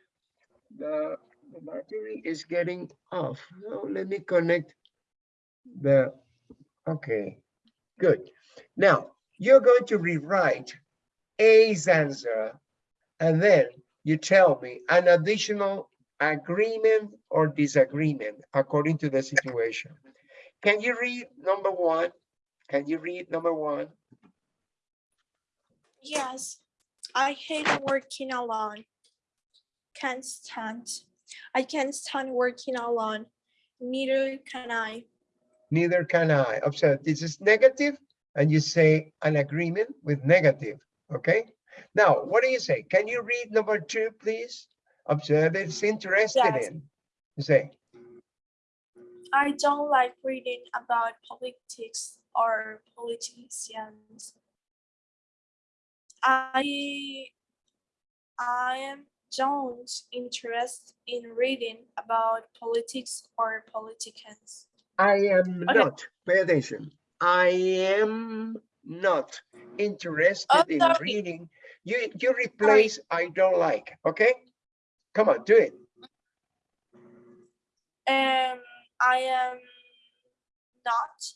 The, the battery is getting off. Now let me connect the okay. Good. Now you're going to rewrite A's answer and then you tell me an additional agreement or disagreement according to the situation. Can you read number one? Can you read number one? Yes, I hate working alone. Can't stand. I can't stand working alone. Neither can I. Neither can I. Observe, this is negative, and you say an agreement with negative, okay? Now, what do you say? Can you read number two, please? Observe, it's interested Yes. in. You say, I don't like reading about politics or politicians. I I am don't interest in reading about politics or politicians. I am Okay. not, pay attention. I am not interested Oh, in sorry. reading. You, you replace I don't like, okay? Come on, do it. Um, I am not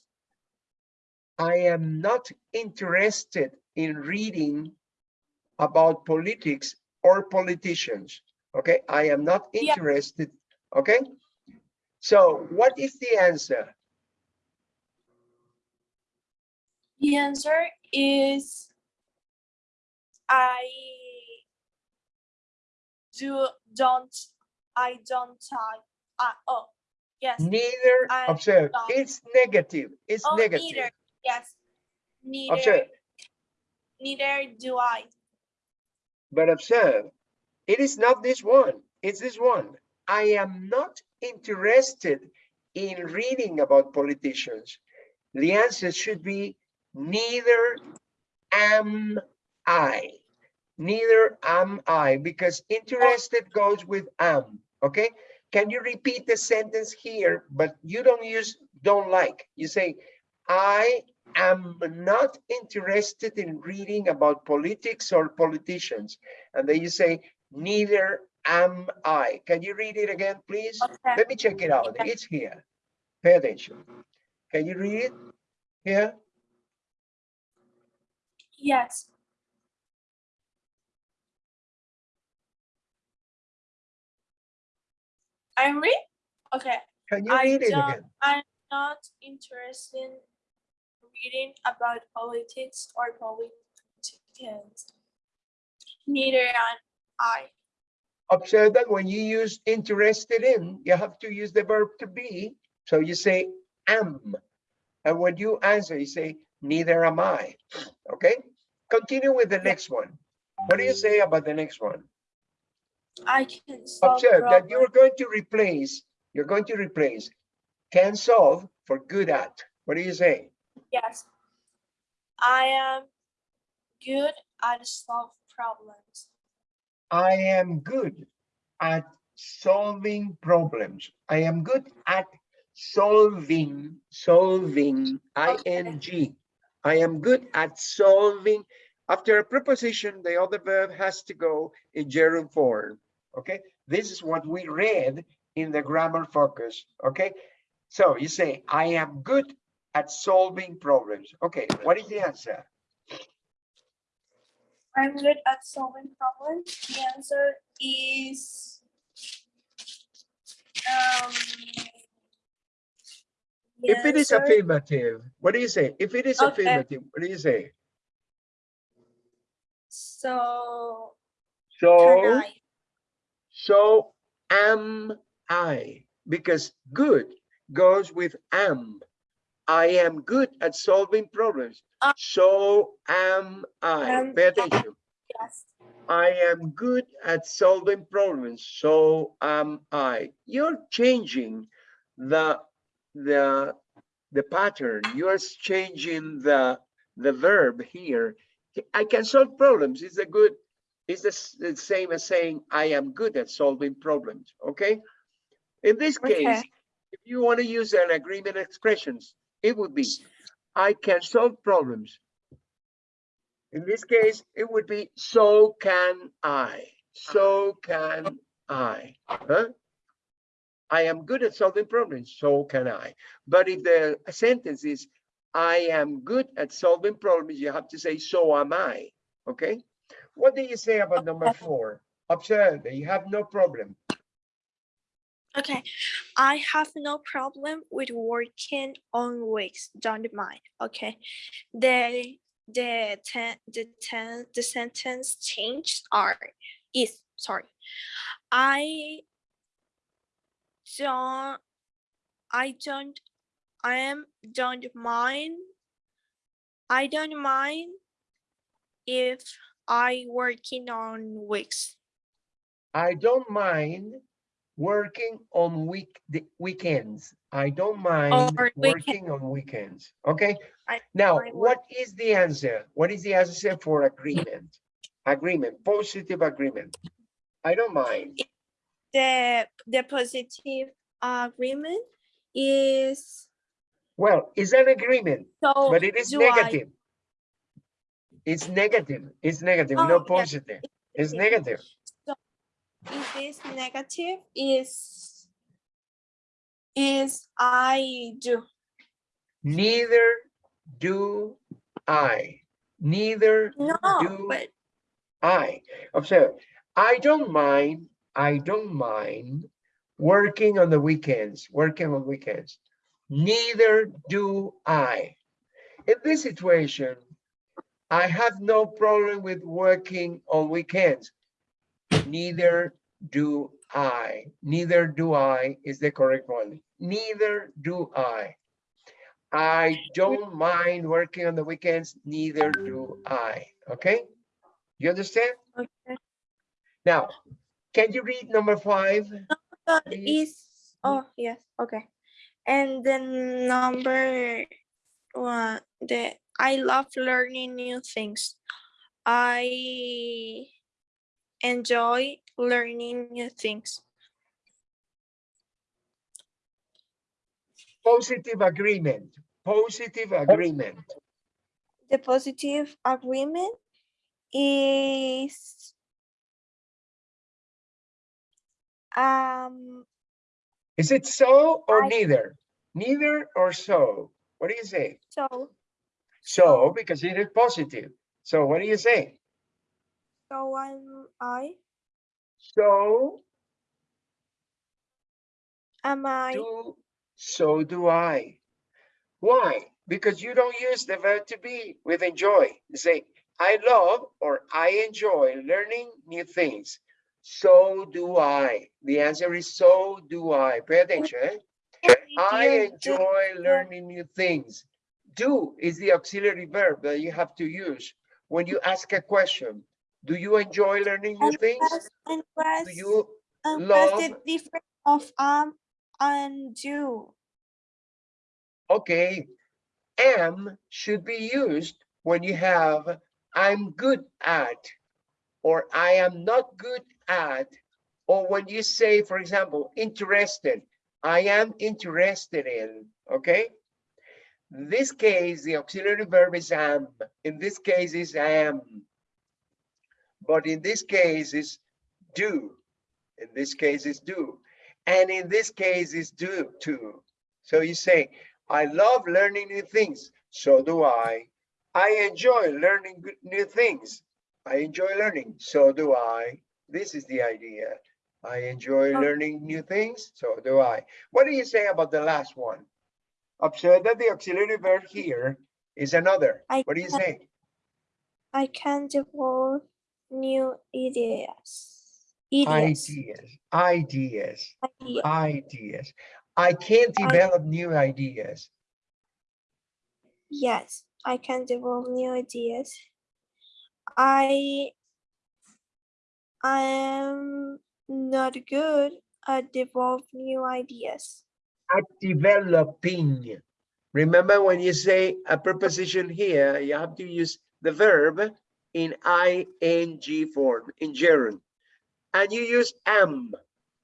I am not interested in reading about politics or politicians. Okay, I am not Yeah. interested. Okay, so what is the answer? The answer is I do don't I don't type. Uh, oh yes. Neither, I observe, it's negative, it's oh negative. neither. Yes. Neither Observe, neither do I. but observe, it is not this one, it's this one. I am not interested in reading about politicians. The answer should be neither am I. Neither am I, because interested goes with am, okay? Can you repeat the sentence here, but you don't use don't like. You say, I am not interested in reading about politics or politicians. And then you say, neither am I. Can you read it again, please? Okay. Let me check it out. It's here. Pay attention. Can you read it? Here? Yes. I'm read? Okay. Can you I read it again? I'm not interested in reading about politics or politicians. Neither am I. Observe that when you use interested in, you have to use the verb to be. So you say am. And when you answer, you say neither am I. Okay? Continue with the next one. What do you say about the next one? I can solve Observe that you're going to replace, you're going to replace can solve for good at. What do you say? Yes. I am good at solve problems. I am good at solving problems. I am good at solving, solving, ing. I am good at solving. After a preposition, the other verb has to go in gerund form. Okay, this is what we read in the grammar focus. Okay, so you say, I am good at solving problems. Okay, what is the answer? I'm good at solving problems. The answer is um If it is affirmative, what do you say? If it is Okay. affirmative, what do you say? so So? So am I, because good goes with am. I am good at solving problems. Uh, So am I. am Pay I. attention. Yes. I am good at solving problems. So am I. You're changing the the the pattern. You're changing the the verb here. I can solve problems. It's a good. It's the, the same as saying I am good at solving problems. Okay. In this case, Okay. if you want to use an agreement expressions, it would be I can solve problems. In this case, it would be so can I. So can I. Huh? I am good at solving problems, so can I. But if the sentence is I am good at solving problems, you have to say so am I. Okay? What do you say about number four? Observe you have no problem. Okay. I have no problem with working on weeks. Don't mind. Okay. The the ten the ten the sentence change are is sorry. I don't I don't I am don't mind I don't mind if I working on weeks. I don't mind working on week the weekends. I don't mind Or weekend- working on weekends. Okay. I Now, mind what is the answer? What is the answer for agreement? Agreement, positive agreement. I don't mind. The the positive agreement is Well, it's an agreement, so. but it is do I- negative. It's negative. It's negative, Oh, no yeah, positive. It's negative. If it's negative is is I do. Neither do I. Neither No, do but I. Observe, I don't mind, I don't mind working on the weekends, working on weekends. Neither do I. In this situation, I have no problem with working on weekends. Neither do I. Neither do I is the correct one. Neither do I. I don't mind working on the weekends, neither do I. Okay? You understand? okay. Now, can you read number five? Please. is oh yes, okay. And then number one, the I love learning new things. I enjoy learning new things. Positive agreement, positive agreement. The positive agreement is um Is it so or I- neither? Neither or so? What do you say? so So, because it is positive. So what do you say? so I'm I So am I do, so do I. Why? Because you don't use the verb to be with enjoy. You say, I love or I enjoy learning new things. So do I. The answer is so do I. Pay attention. eh? I enjoy learning new things. Do is the auxiliary verb that you have to use when you ask a question. Do you enjoy learning new and things? press- and Do you and press the love- difference of um and do. Okay, am should be used when you have I'm good at or I am not good at or when you say, for example, interested, I am interested in, okay? In this case, the auxiliary verb is am. In this case is am. But in this case is do. In this case is do. And in this case is do too. So you say, I love learning new things. So do I. I enjoy learning new things. I enjoy learning. So do I. This is the idea. I enjoy Oh. learning new things. So do I. What do you say about the last one? Observe that the auxiliary verb here is another. I What do you say? I can develop new ideas. Ideas. Ideas, ideas, ideas. I can't I- develop new ideas. Yes, I can develop new ideas. I I am not good at develop new ideas. At developing. Remember when you say a preposition here, you have to use the verb in ing form, in gerund. And you use am.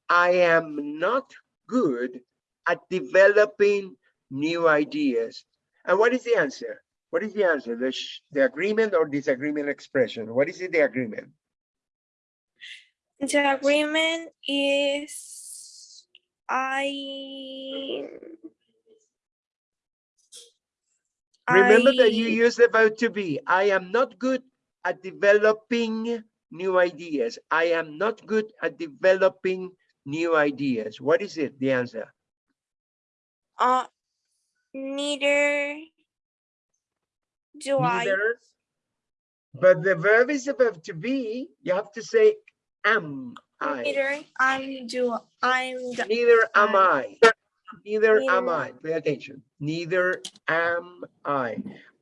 I am not good at developing new ideas. And what is the answer? What is the answer? The, the agreement or disagreement expression? What is it, the agreement? The agreement is I Remember that you I- use the verb to be. I am not good at developing new ideas. I am not good at developing new ideas. What is it? The answer. uh neither do I But the verb is the verb to be. You have to say am I. neither I'm do I'm Neither am I. I. Neither am I. Pay attention. Neither am I.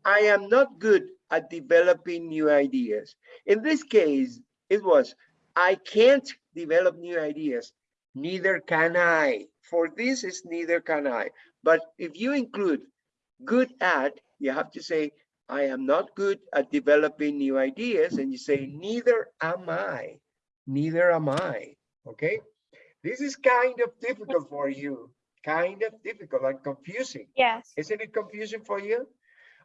I am not good at developing new ideas. In this case, it was, I can't develop new ideas. Neither can I. For this is neither can I. But if you include good at, you have to say, I am not good at developing new ideas. And you say, neither am I. Neither am I. Okay. This is kind of difficult for you. Kind of difficult and confusing. Yes. Isn't it confusing for you?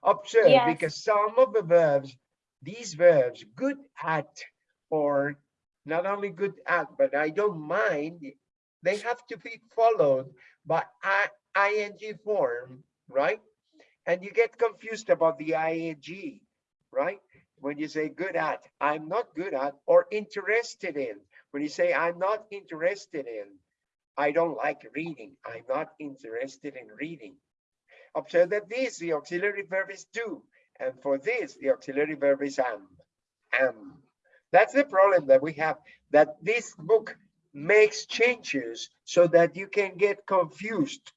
Observe, Yes. because some of the verbs, these verbs, good at, or not only good at, but I don't mind, they have to be followed by ing form, right? And you get confused about the ing, right? When you say good at, I'm not good at, or interested in. When you say I'm not interested in, I don't like reading. I'm not interested in reading. Observe that this, the auxiliary verb is do, and for this, the auxiliary verb is am. Am. That's the problem that we have, that this book makes changes so that you can get confused.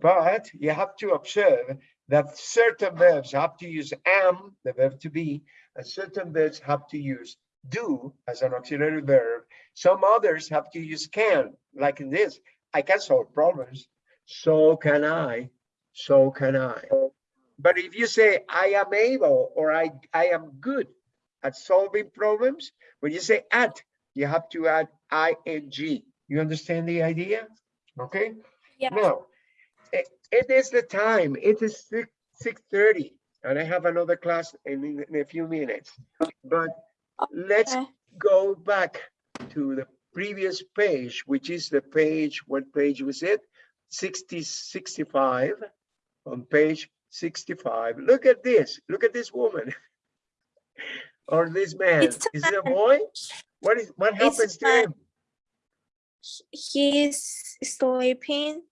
But you have to observe that certain verbs have to use am, the verb to be, and certain verbs have to use do as an auxiliary verb. Some others have to use can, like in this, I can solve problems. So can I, so can I. But if you say I am able or I, I am good at solving problems, when you say at, you have to add ing. You understand the idea? Okay. Yeah. Now, it, it is the time. It is six six thirty, and I have another class in, in a few minutes. But let's go back to the previous page, which is the page. What page was it? 60, 65. On page 65. Look at this. Look at this woman. *laughs* or this man. Is it a boy? What is what happens to him? He's sleeping.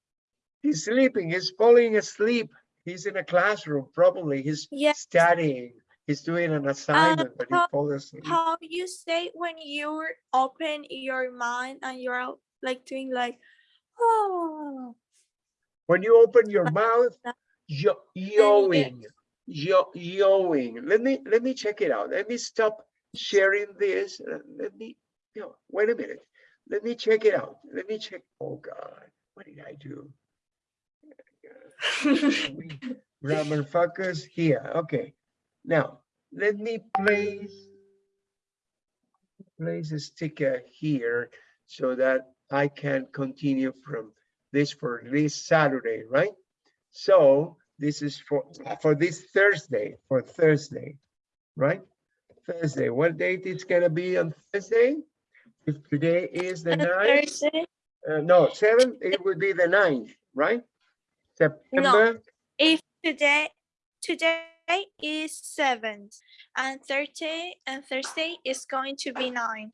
He's sleeping. He's falling asleep. He's in a classroom. Probably he's Yes. studying. He's doing an assignment, but he how- falls asleep. How you say when you open your mind and you're like doing like, oh, When you open your mouth, yo you yoing, yo yoing. Let me let me check it out. Let me stop sharing this. Uh, Let me, no, wait a minute. Let me check it out. Let me check. Oh God, what did I do? *laughs* Grammar focus here. Okay. Now, let me place place a sticker here so that I can continue from this for this Saturday, right? So this is for for this Thursday, for Thursday, right? Thursday. What date it's gonna be on Thursday? If today is the ninth, uh, no, seventh, it would be the ninth, right? September. No, If today, today is seventh and Thursday and Thursday is going to be nine.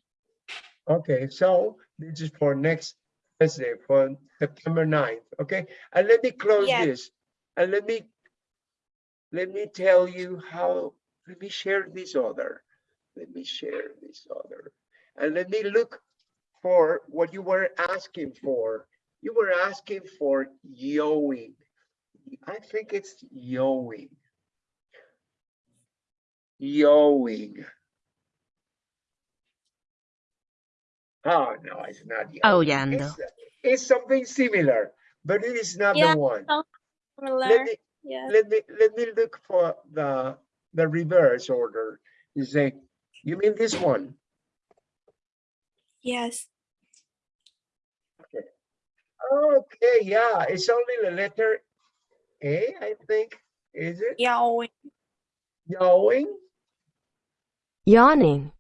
Okay, so this is for next Thursday, for September 9th, okay? And let me close Yes. this, and let me, let me tell you how, let me share this other. Let me share this other. And let me look for what you were asking for. You were asking for yoing. I think it's yoing. Yoing. Oh, no, it's not. yoing. Aullando. It's, it's something similar, but it is not Yeah, the one. so Similar, Let me, yeah. let me, let me look for the, the reverse order. You say, you mean this one? Yes. Okay, yeah, it's only the letter A, I think, is it? Yawing. Yawing? Yawning.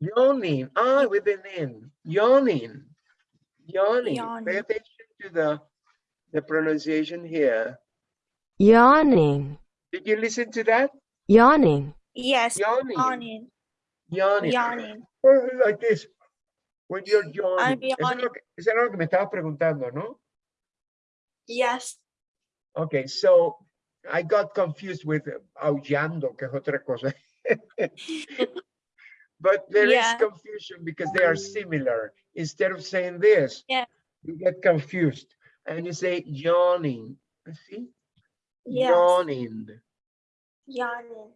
Yawning, ah, with an N, yawning, yawning. Pay attention to the, the pronunciation here. Yawning. Did you listen to that? Yawning. Yes. Yawning, Yawning. yawning. Yawning. Oh, Like this, when you're yawning. Eso es yawning. lo que- Eso era lo que me estabas preguntando, ¿no? Yes. Okay, so I got confused with aullando, que es otra cosa. *laughs* But there is Yeah. confusion because they are mm. similar. Instead of saying this, Yeah. you get confused and you say yawning. See? Yes. Yawning. Yawning.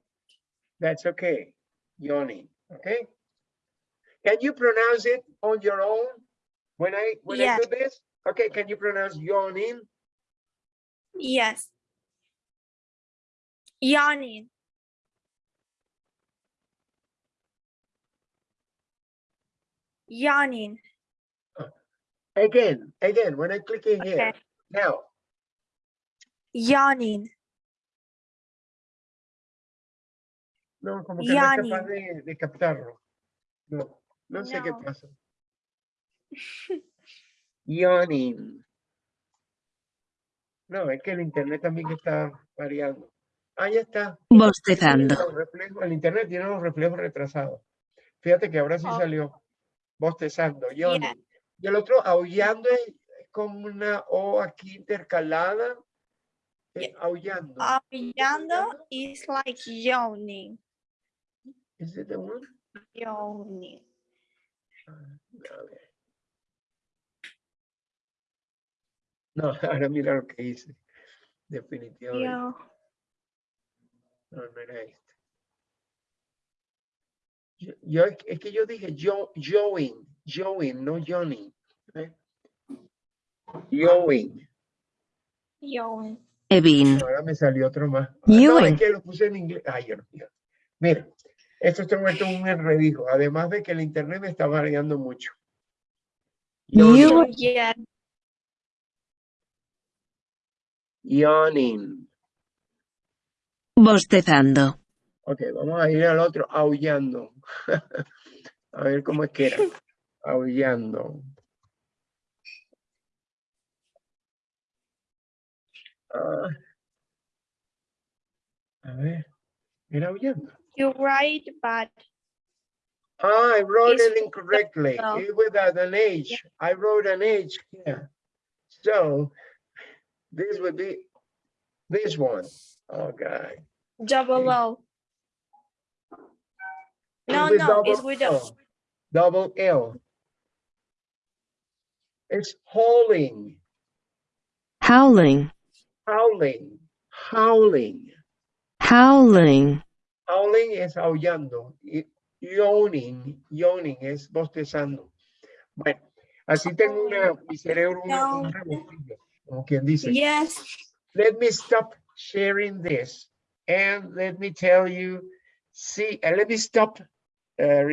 That's okay. Yawning. Okay? Can you pronounce it on your own? When I, when I Yeah. do this, okay, can you pronounce yawning? Yes. Yawning. Yawning. Again, again, when I click in here, Okay. now, Yawning. no, como que no es capaz de, de captarlo. No, no sé qué pasa. *laughs* Yawning. No, es que el internet también está variando. Ahí está. Bostezando. El internet tiene los reflejos retrasados. Fíjate que ahora sí Oh. salió bostezando, yawning. Y el otro, aullando, es como una O aquí intercalada. eh, aullando. Aullando is like yawning. Is it the one? Yawning. A ver. No, *laughs* ahora mira lo que hice. Definitivamente. Yaw- No, no era este. Yo, yo- es que yo dije yo, Joing, Joing, no Johnny. ¿eh? Joing. Yawning. Evin. Ahora me salió otro más. Ah, No, es que lo puse en inglés. Ay, Dios mío. Mira, esto está vuelto un enredijo. Además de que el internet me está variando mucho. Yeah. Yawning. Bostezando. Ok, vamos a ir al otro, aullando. *laughs* a ver cómo es que era. Aullando. Ah. a ver, era aullando. You right, but Ah, I wrote it incorrectly. no. It without an H. I wrote an H here. So this would be this one. Oh, God. double O. No, with no, it's double with a L. Double L. It's howling, Howling. howling, howling. Howling. Howling es aullando. y Yawning, yawning es bostezando. Bueno, así tengo una, mi cerebro No. un revoltillo, como quien dice. Yes. Let me stop sharing this and let me tell you, see, uh, let me stop uh,